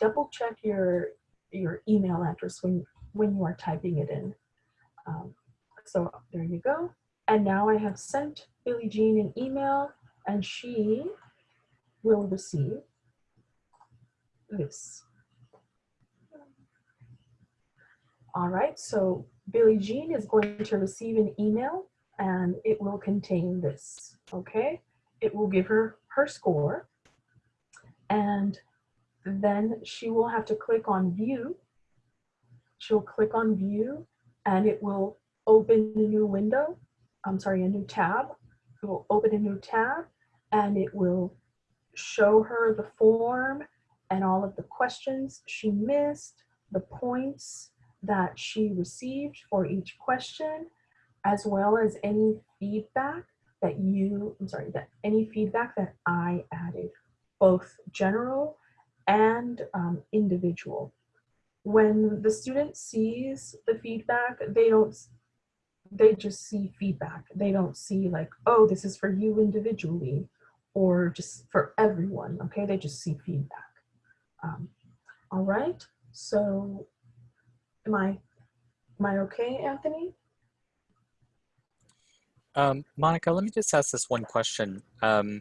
double check your, your email address when, when you are typing it in. Um, so there you go. And now I have sent Billie Jean an email and she will receive this. All right, so Billie Jean is going to receive an email and it will contain this, okay? It will give her her score and then she will have to click on view. she'll click on view and it will open a new window. I'm sorry, a new tab. It will open a new tab and it will show her the form and all of the questions she missed, the points that she received for each question, as well as any feedback that you, I'm sorry, that any feedback that I added, both general and um, individual. When the student sees the feedback, they don't, they just see feedback. They don't see like, oh, this is for you individually or just for everyone, okay? They just see feedback. Um, all right, so am I, am I okay, Anthony? Um, Monica, let me just ask this one question. Um,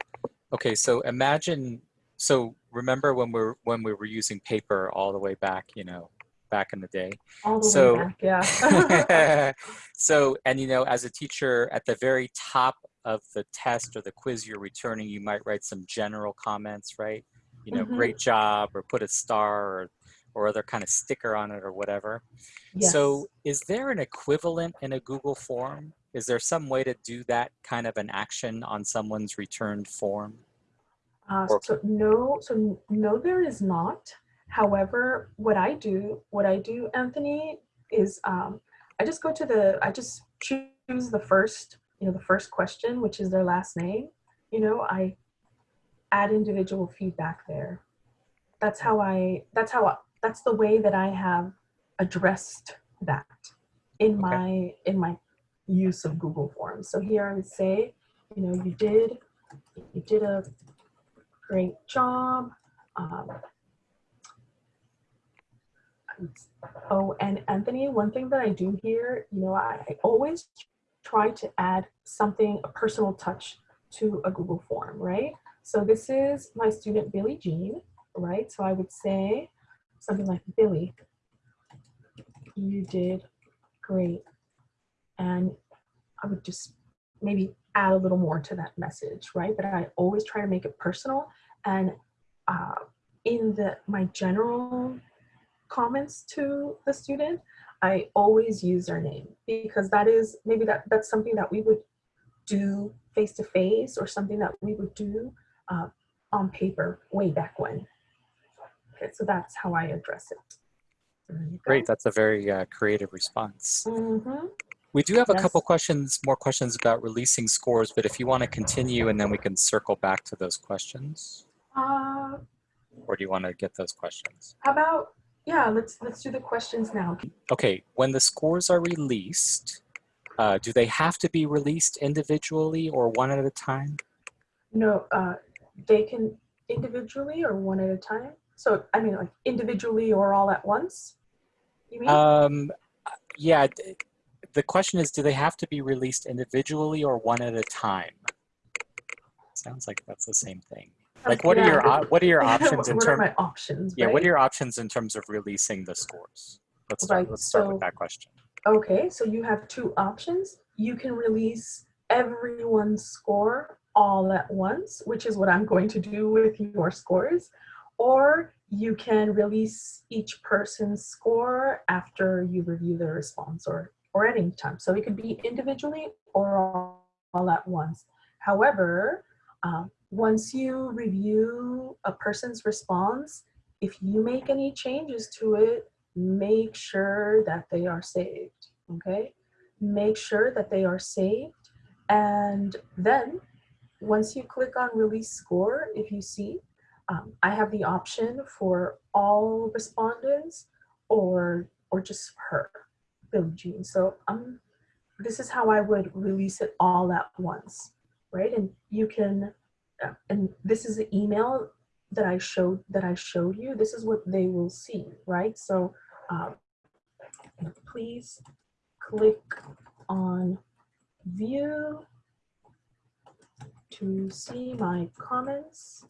okay, so imagine, so remember when we're when we were using paper all the way back, you know, back in the day. All the So- way back, yeah. [LAUGHS] [LAUGHS] so, and you know, as a teacher, at the very top of the test or the quiz you're returning, you might write some general comments, right? You know, Mhm. great job, or put a star, or or other kind of sticker on it, or whatever. yes. So is there an equivalent in a Google form? Is there some way to do that kind of an action on someone's returned form? Uh, so no, so no, there is not. However, what I do, what I do, Anthony, is um, I just go to the, I just choose the first, you know, the first question, which is their last name. You know, I add individual feedback there. That's how I, that's how, I, that's the way that I have addressed that in my, in my use of Google Forms. So here I would say, you know, you did, you did a great job. Um, oh, and Anthony, one thing that I do here, you know, I, I always try to add something, a personal touch to a Google form, right? So this is my student Billie Jean, right? So I would say something like, Billie, you did great. And I would just maybe add a little more to that message, right? But I always try to make it personal. And uh, in the my general comments to the student, I always use their name because that is maybe that that's something that we would do face to face or something that we would do uh, on paper way back when. Okay, so that's how I address it. There you go. Great, that's a very uh, creative response. Mhm. We do have a Yes. couple questions, more questions about releasing scores, but if you want to continue and then we can circle back to those questions, Uh, or do you want to get those questions? how about yeah? Let's let's do the questions now. Okay, when the scores are released, uh, do they have to be released individually or one at a time? No, uh, they can individually or one at a time. So I mean, like individually or all at once. You mean? Um, yeah, the question is, do they have to be released individually or one at a time? Sounds like that's the same thing. Like, what are your what are your [LAUGHS] options in what are terms? my options? Yeah, what are your options in terms of releasing the scores? Let's start. Right, Let's start so- with that question. Okay, so you have two options. You can release everyone's score all at once, which is what I'm going to do with your scores, or you can release each person's score after you review their response or, or at any time. So it could be individually or all, at once. However, um, once you review a person's response, if you make any changes to it, make sure that they are saved, okay? Make sure that they are saved. And then once you click on release score, if you see, um, I have the option for all respondents or, or just her, Billie Jean. So um, this is how I would release it all at once, right? And you can, and this is the email that I showed that I showed you. This is what they will see, right? So um, please click on view to see my comments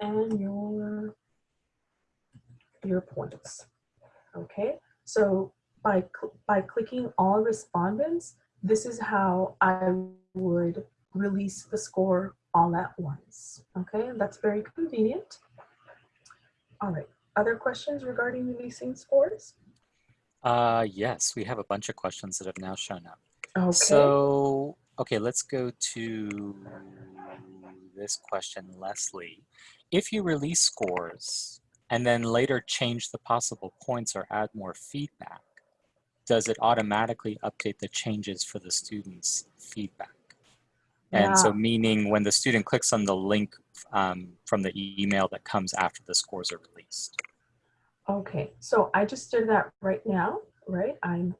and your your points. Okay, so by cl- by clicking all respondents, this is how I would release the score all at once. Okay, that's very convenient. All right, other questions regarding releasing scores? Uh, yes, we have a bunch of questions that have now shown up. Okay. So, okay, let's go to this question, Leslie. If you release scores and then later change the possible points or add more feedback, does it automatically update the changes for the student's feedback? And so meaning when the student clicks on the link um, from the email that comes after the scores are released. Okay, so I just did that right now, right? I'm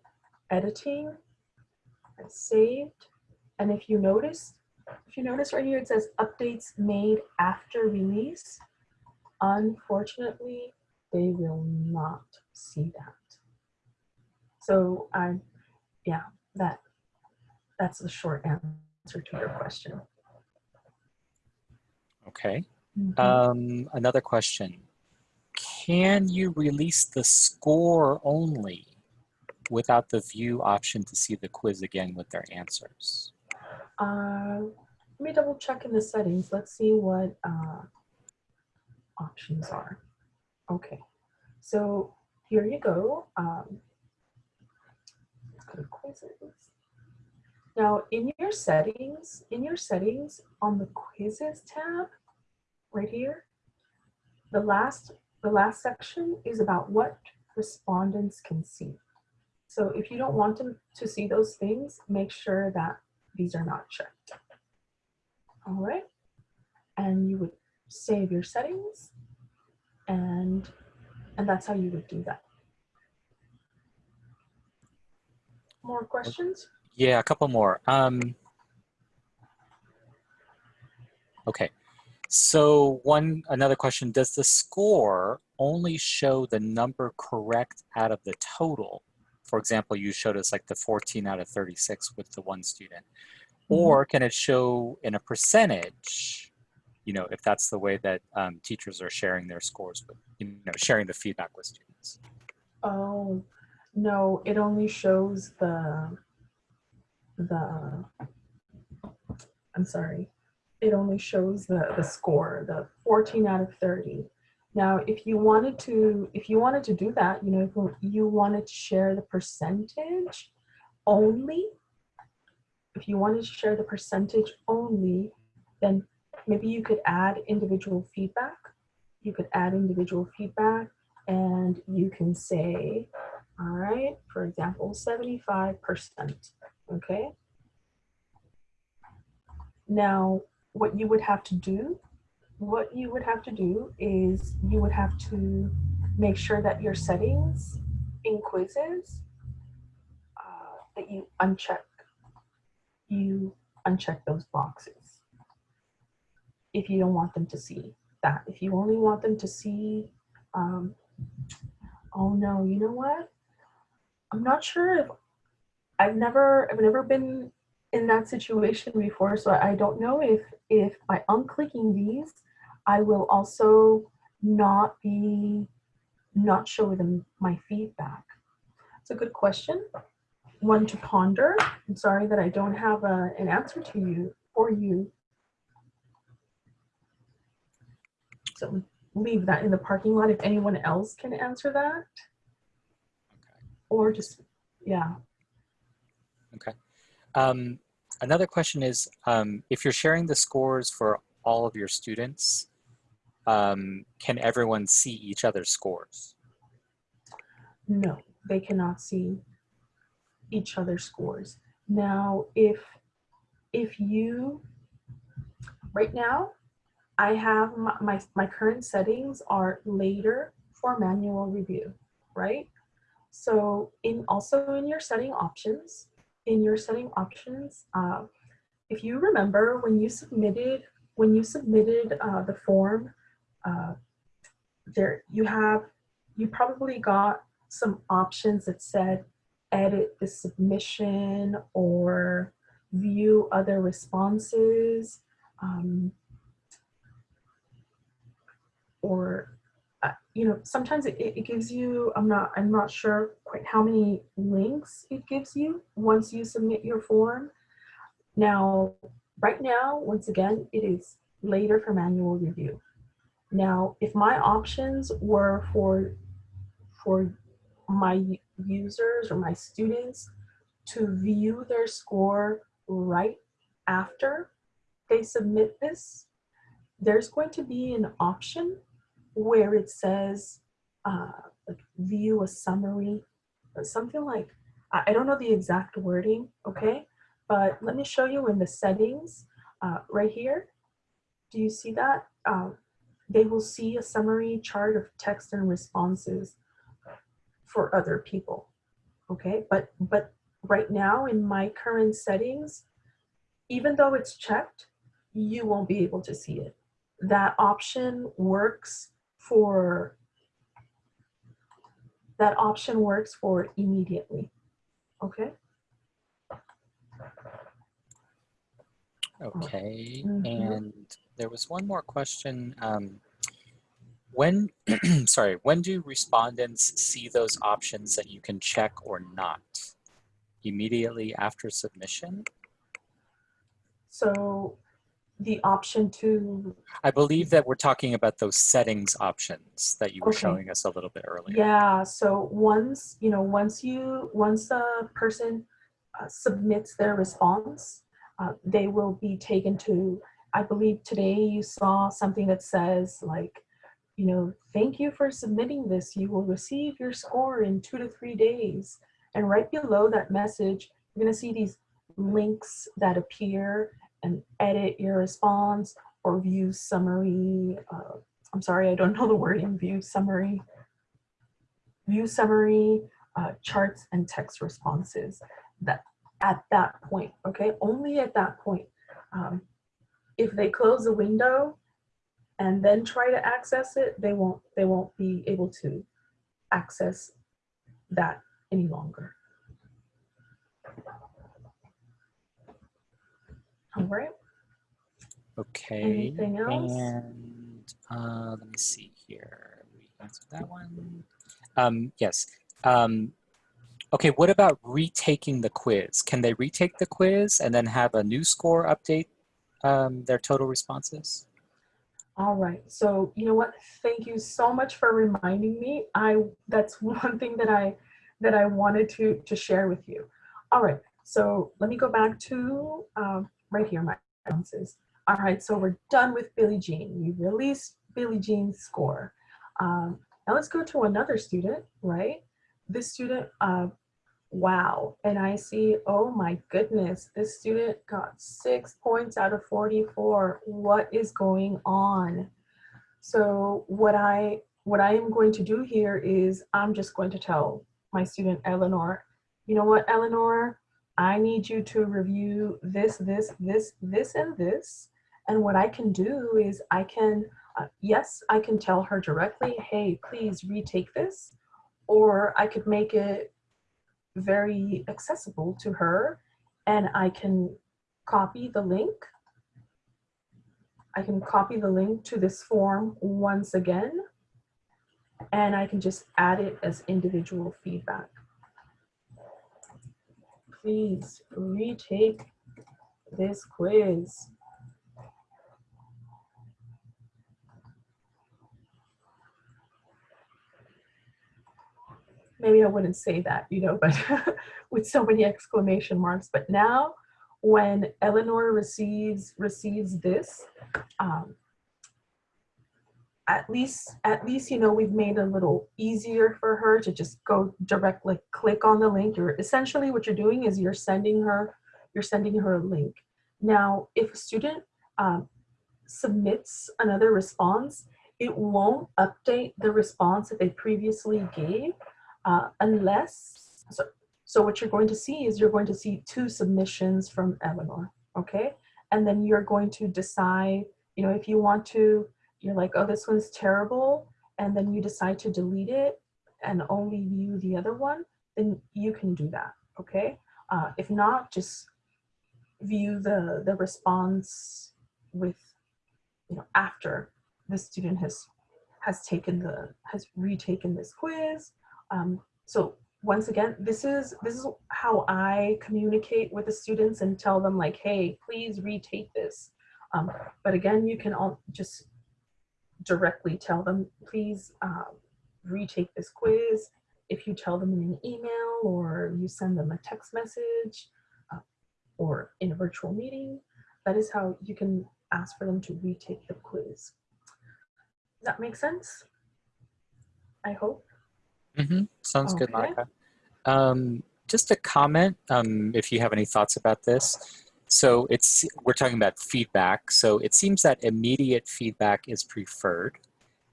editing, I saved, and if you notice, if you notice right here, it says updates made after release. Unfortunately, they will not see that. So I'm, yeah, that, that's the short answer to your question. Okay. Mhm. Um, another question. Can you release the score only without the view option to see the quiz again with their answers? Uh, let me double check in the settings. Let's see what uh, options are. Okay, so here you go. Um, let's go to quizzes. Now, in your settings, in your settings on the quizzes tab, right here, the last the last section is about what respondents can see. So if you don't want them to see those things, make sure that these are not checked. All right. And you would save your settings and and that's how you would do that. More questions? Yeah, a couple more. Um, okay. So one another question, does the score only show the number correct out of the total? For example, you showed us like the 14 out of 36 with the one student. Or can it show in a percentage, you know, if that's the way that um, teachers are sharing their scores with, you know, sharing the feedback with students? Oh, no, it only shows the, the, I'm sorry. It only shows the, the score, the 14 out of 30. Now, if you wanted to, if you wanted to do that, you know, if you wanted to share the percentage only, if you wanted to share the percentage only, then maybe you could add individual feedback. You could add individual feedback and you can say, all right, for example, 75%, okay? Now, what you would have to do, what you would have to do is you would have to make sure that your settings in quizzes uh, that you uncheck, you uncheck those boxes if you don't want them to see that. If you only want them to see, um, oh no, you know what? I'm not sure if I've never I've never been in that situation before, so I don't know if if by unclicking these, I will also not be not show them my feedback. It's a good question, one to ponder. I'm sorry that I don't have a, an answer to you for you. So leave that in the parking lot if anyone else can answer that. Or just, yeah. Um, another question is, um, if you're sharing the scores for all of your students, um, can everyone see each other's scores? No, they cannot see each other's scores. Now, if if you right now, I have my, my, my current settings are later for manual review, right? So in also in your setting options, in your setting options, uh, if you remember when you submitted when you submitted uh, the form, uh, there you have you probably got some options that said edit the submission or view other responses um, or uh, you know sometimes it, it gives you i'm not i'm not sure quite how many links it gives you once you submit your form. Now right now once again it is later for manual review now if my options were for for my users or my students to view their score right after they submit this, there's going to be an option where it says uh, like view a summary or something like, I I don't know the exact wording, okay? But let me show you in the settings uh, right here. Do you see that? Um, they will see a summary chart of text and responses for other people, okay? But, but right now in my current settings, even though it's checked, you won't be able to see it. That option works for, that option works for immediately, okay? Okay, Mhm. and there was one more question. Um, when, [CLEARS THROAT] sorry, when do respondents see those options that you can check or not? Immediately after submission? So the option to, I believe that we're talking about those settings options that you were Okay. showing us a little bit earlier. yeah, so once, you know, once you, once a person uh, submits their response, uh, they will be taken to, I believe today you saw something that says like, you know, thank you for submitting this. You will receive your score in two to three days. And right below that message, you're gonna see these links that appear and edit your response or view summary. Uh, I'm sorry, I don't know the word in view summary. View summary, uh, charts and text responses that at that point, okay? Only at that point. Um, if they close the window and then try to access it, they won't, they won't be able to access that any longer. All right, Okay. Anything else? And uh, let me see here. We answered that one. Um, yes. Um, okay, what about retaking the quiz? Can they retake the quiz and then have a new score update um, their total responses? all right. So you know what? Thank you so much for reminding me. I that's [LAUGHS] one thing that I that I wanted to to share with you. All right. So let me go back to um, right here, my responses. All right. So we're done with Billie Jean. You released Billie Jean's score. Um, now let's go to another student, right? This student, uh, wow. And I see, oh my goodness, this student got six points out of 44. What is going on? So what I, what I am going to do here is I'm just going to tell my student Eleanor, you know what, Eleanor, I need you to review this, this, this, this, and this. And what I can do is I can, uh, yes, I can tell her directly, hey, please retake this. Or I could make it very accessible to her and I can copy the link. I can copy the link to this form once again and I can just add it as individual feedback. Please retake this quiz. Maybe I wouldn't say that, you know, [LAUGHS] but with so many exclamation marks. But now when Eleanor receives receives this, um, at least, at least, you know, we've made it a little easier for her to just go directly click on the link. You're essentially what you're doing is you're sending her, you're sending her a link. Now, if a student um, submits another response, it won't update the response that they previously gave uh, unless, so, so what you're going to see is you're going to see two submissions from Eleanor, okay? And then you're going to decide, you know, if you want to, you're like, oh, this one's terrible, and then you decide to delete it and only view the other one, then you can do that, okay? Uh, if not, just view the, the response with, you know, after the student has has taken the, has retaken this quiz, um, so once again, this is this is how I communicate with the students and tell them like, hey, please retake this. Um, but again, you can all just directly tell them, please uh, retake this quiz if you tell them in an email or you send them a text message uh, or in a virtual meeting, that is how you can ask for them to retake the quiz. Does that make sense? I hope. Hmm Sounds good, Monica. Um, just a comment, um, if you have any thoughts about this. So it's we're talking about feedback. So it seems that immediate feedback is preferred.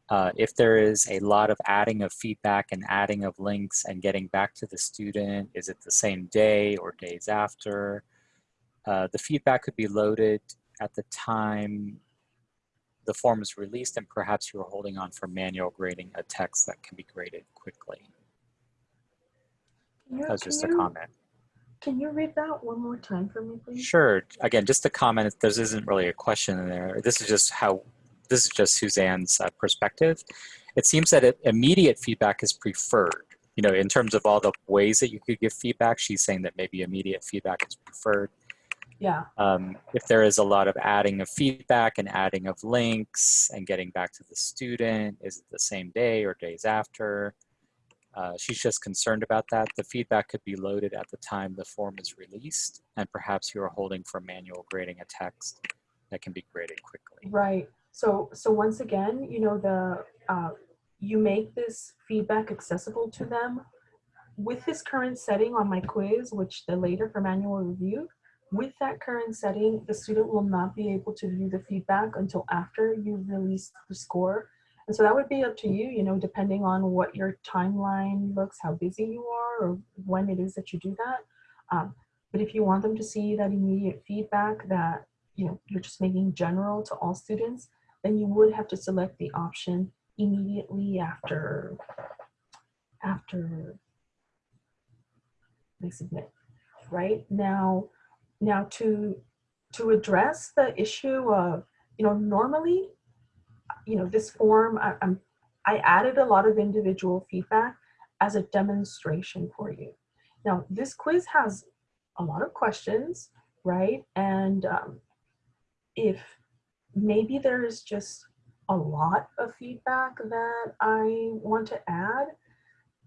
Uh, if there is a lot of adding of feedback and adding of links and getting back to the student, is it the same day or days after? Uh, the feedback could be loaded at the time the form is released and perhaps you're holding on for manual grading a text that can be graded quickly. You, That's just a you- comment. Can you read that one more time for me, please? Sure. Again, just a comment. This isn't really a question in there. This is just how, this is just Suzanne's uh, perspective. It seems that it, immediate feedback is preferred. You know, in terms of all the ways that you could give feedback, she's saying that maybe immediate feedback is preferred. Yeah, Um, if there is a lot of adding of feedback and adding of links and getting back to the student, is it the same day or days after? Uh, she's just concerned about that. The feedback could be loaded at the time the form is released, and perhaps you are holding for manual grading a text that can be graded quickly. right. So, so once again, you know, the, uh, you make this feedback accessible to them. With this current setting on my quiz, which the later for manual review, with that current setting, the student will not be able to view the feedback until after you release the score. And so that would be up to you, you know, depending on what your timeline looks, how busy you are, or when it is that you do that. Um, but if you want them to see that immediate feedback that, you know, you're just making general to all students, then you would have to select the option immediately after, after they submit, right? Now, now to, to address the issue of, you know, normally, you know, this form, I, I'm, I added a lot of individual feedback as a demonstration for you. Now, this quiz has a lot of questions, right? And um, if maybe there is just a lot of feedback that I want to add,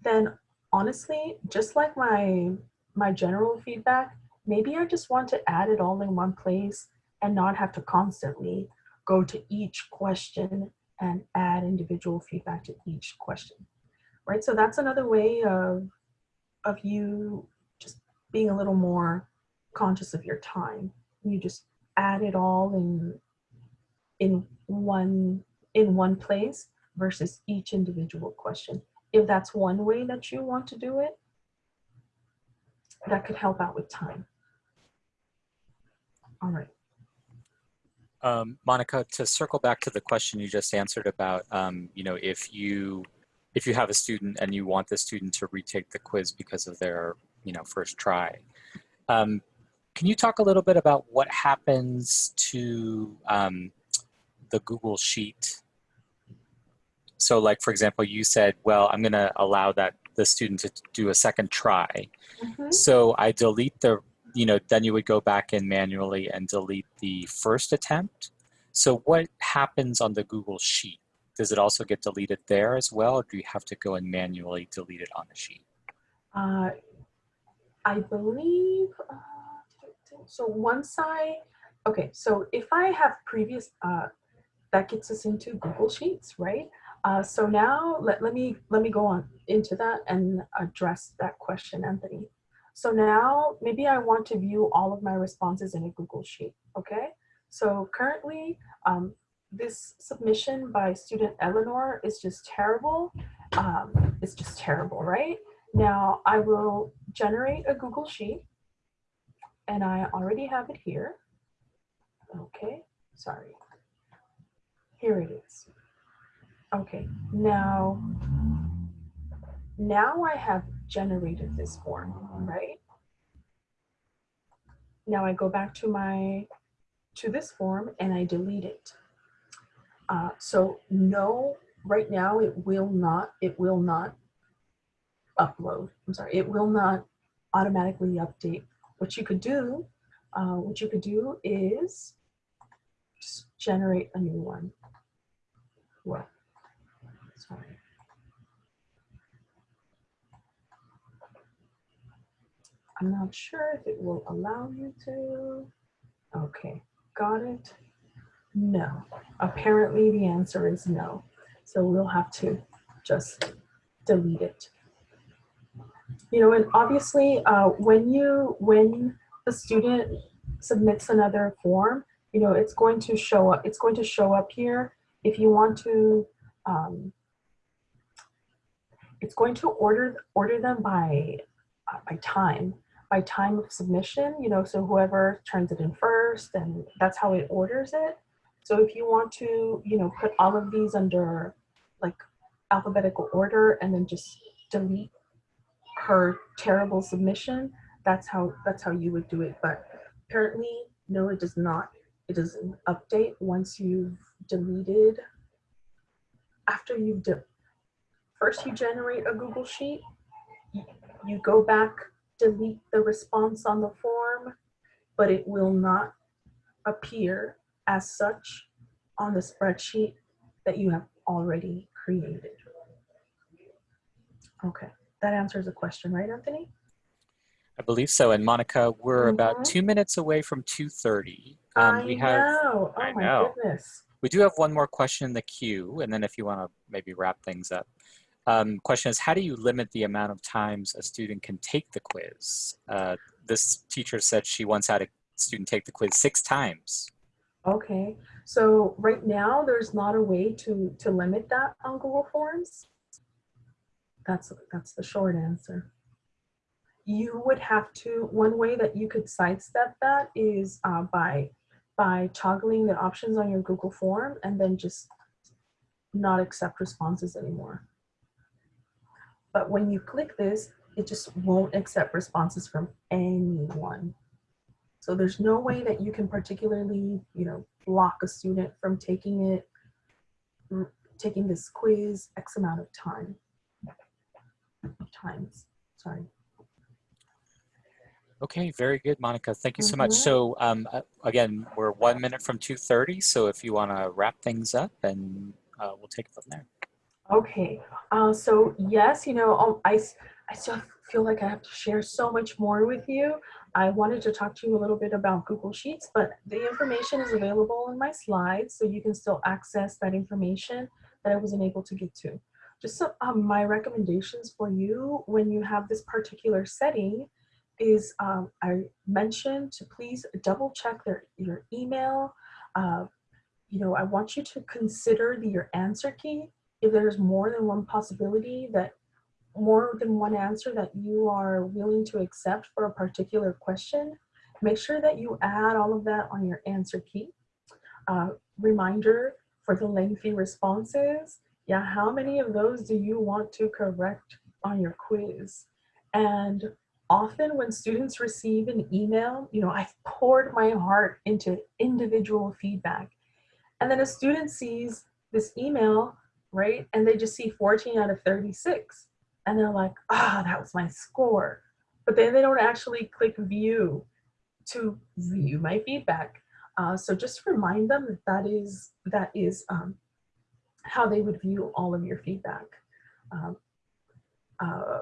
then honestly, just like my my general feedback, maybe I just want to add it all in one place and not have to constantly go to each question and add individual feedback to each question, right? So that's another way of of you just being a little more conscious of your time. You just add it all in in one in one place versus each individual question. If that's one way that you want to do it, that could help out with time. All right. Um, Monica, to circle back to the question you just answered about, um, you know, if you if you have a student and you want the student to retake the quiz because of their, you know, first try, um, can you talk a little bit about what happens to um, the Google Sheet? So, like for example, you said, well, I'm going to allow that the student to do a second try. Mhm. So I delete the, you know, then you would go back in manually and delete the first attempt. So what happens on the Google Sheet? Does it also get deleted there as well, or do you have to go and manually delete it on the sheet? Uh, I believe, uh, so once I, okay, so if I have previous, uh, that gets us into Google Sheets, right? Uh, so now let, let me let me go on into that and address that question, Anthony. So now maybe I want to view all of my responses in a Google Sheet, okay? So currently, um, this submission by student Eleanor is just terrible. Um, it's just terrible, right? Now I will generate a Google Sheet and I already have it here. Okay, sorry. Here it is. Okay, now, now I have generated this form, right? Now I go back to my, to this form and I delete it. Uh, so no, right now it will not, it will not upload. I'm sorry, it will not automatically update. What you could do, uh, what you could do is just generate a new one. What? Sorry. I'm not sure if it will allow you to. Okay, got it. No, apparently the answer is no. So we'll have to just delete it. You know, and obviously uh, when you, when the student submits another form, you know, it's going to show up, it's going to show up here. If you want to, um, it's going to order, order them by, uh, by time, by time of submission, you know, so whoever turns it in first and that's how it orders it. So if you want to, you know, put all of these under like alphabetical order and then just delete her terrible submission, that's how that's how you would do it. But apparently, no, it does not. It doesn't update once you've deleted. After you've de first you generate a Google Sheet, you, you go back, delete the response on the form, but it will not appear as such on the spreadsheet that you have already created. Okay, that answers the question, right, Anthony? I believe so. And Monica, we're Mhm. about two minutes away from 2.30. I Um, we have, know. Oh I my know. goodness. we do have one more question in the queue. And then if you want to maybe wrap things up. Um, question is, how do you limit the amount of times a student can take the quiz? Uh, this teacher said she once had a student take the quiz six times. Okay, so right now there's not a way to to limit that on Google Forms. That's that's the short answer. You would have to. One way that you could sidestep that is uh, by by toggling the options on your Google form and then just not accept responses anymore. But when you click this, it just won't accept responses from anyone. So there's no way that you can particularly, you know, block a student from taking it, taking this quiz X amount of time. Times, sorry. Okay, very good, Monica. Thank you so much. Mhm. So um, uh, again, we're one minute from 2.30. So if you want to wrap things up, and uh, we'll take it from there. Okay, uh, so yes, you know, I, I, I still feel like I have to share so much more with you. I wanted to talk to you a little bit about Google Sheets, but the information is available in my slides, so you can still access that information that I wasn't able to get to. Just some, um, my recommendations for you when you have this particular setting is um, I mentioned to please double check their, your email. Uh, you know, I want you to consider the, your answer key if there's more than one possibility that more than one answer that you are willing to accept for a particular question, make sure that you add all of that on your answer key. Uh, reminder for the lengthy responses, yeah, how many of those do you want to correct on your quiz? And often when students receive an email, you know, I've poured my heart into individual feedback. And then a student sees this email right? And they just see 14 out of 36. And they're like, ah, that was my score. But then they don't actually click view to view my feedback. Uh, so just remind them that that is, that is um, how they would view all of your feedback. Um, uh,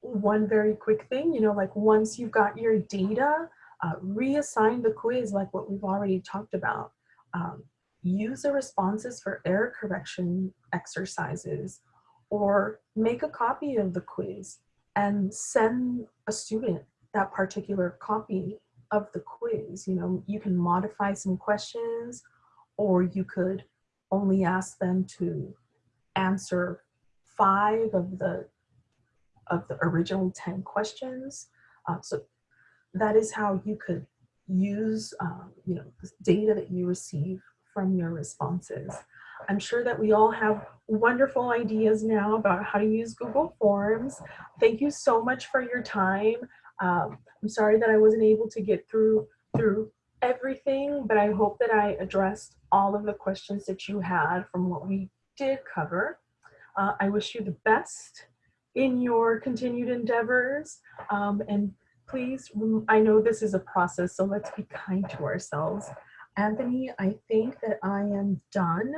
one very quick thing, you know, like once you've got your data, uh, reassign the quiz like what we've already talked about. Um, use the responses for error correction exercises or make a copy of the quiz and send a student that particular copy of the quiz. You know, you can modify some questions or you could only ask them to answer five of the of the original 10 questions. Uh, so that is how you could use, um, you know, data that you receive from your responses. I'm sure that we all have wonderful ideas now about how to use Google Forms. Thank you so much for your time. Um, I'm sorry that I wasn't able to get through through everything, but I hope that I addressed all of the questions that you had from what we did cover. Uh, I wish you the best in your continued endeavors. Um, and please, I know this is a process, so let's be kind to ourselves. Anthony, I think that I am done.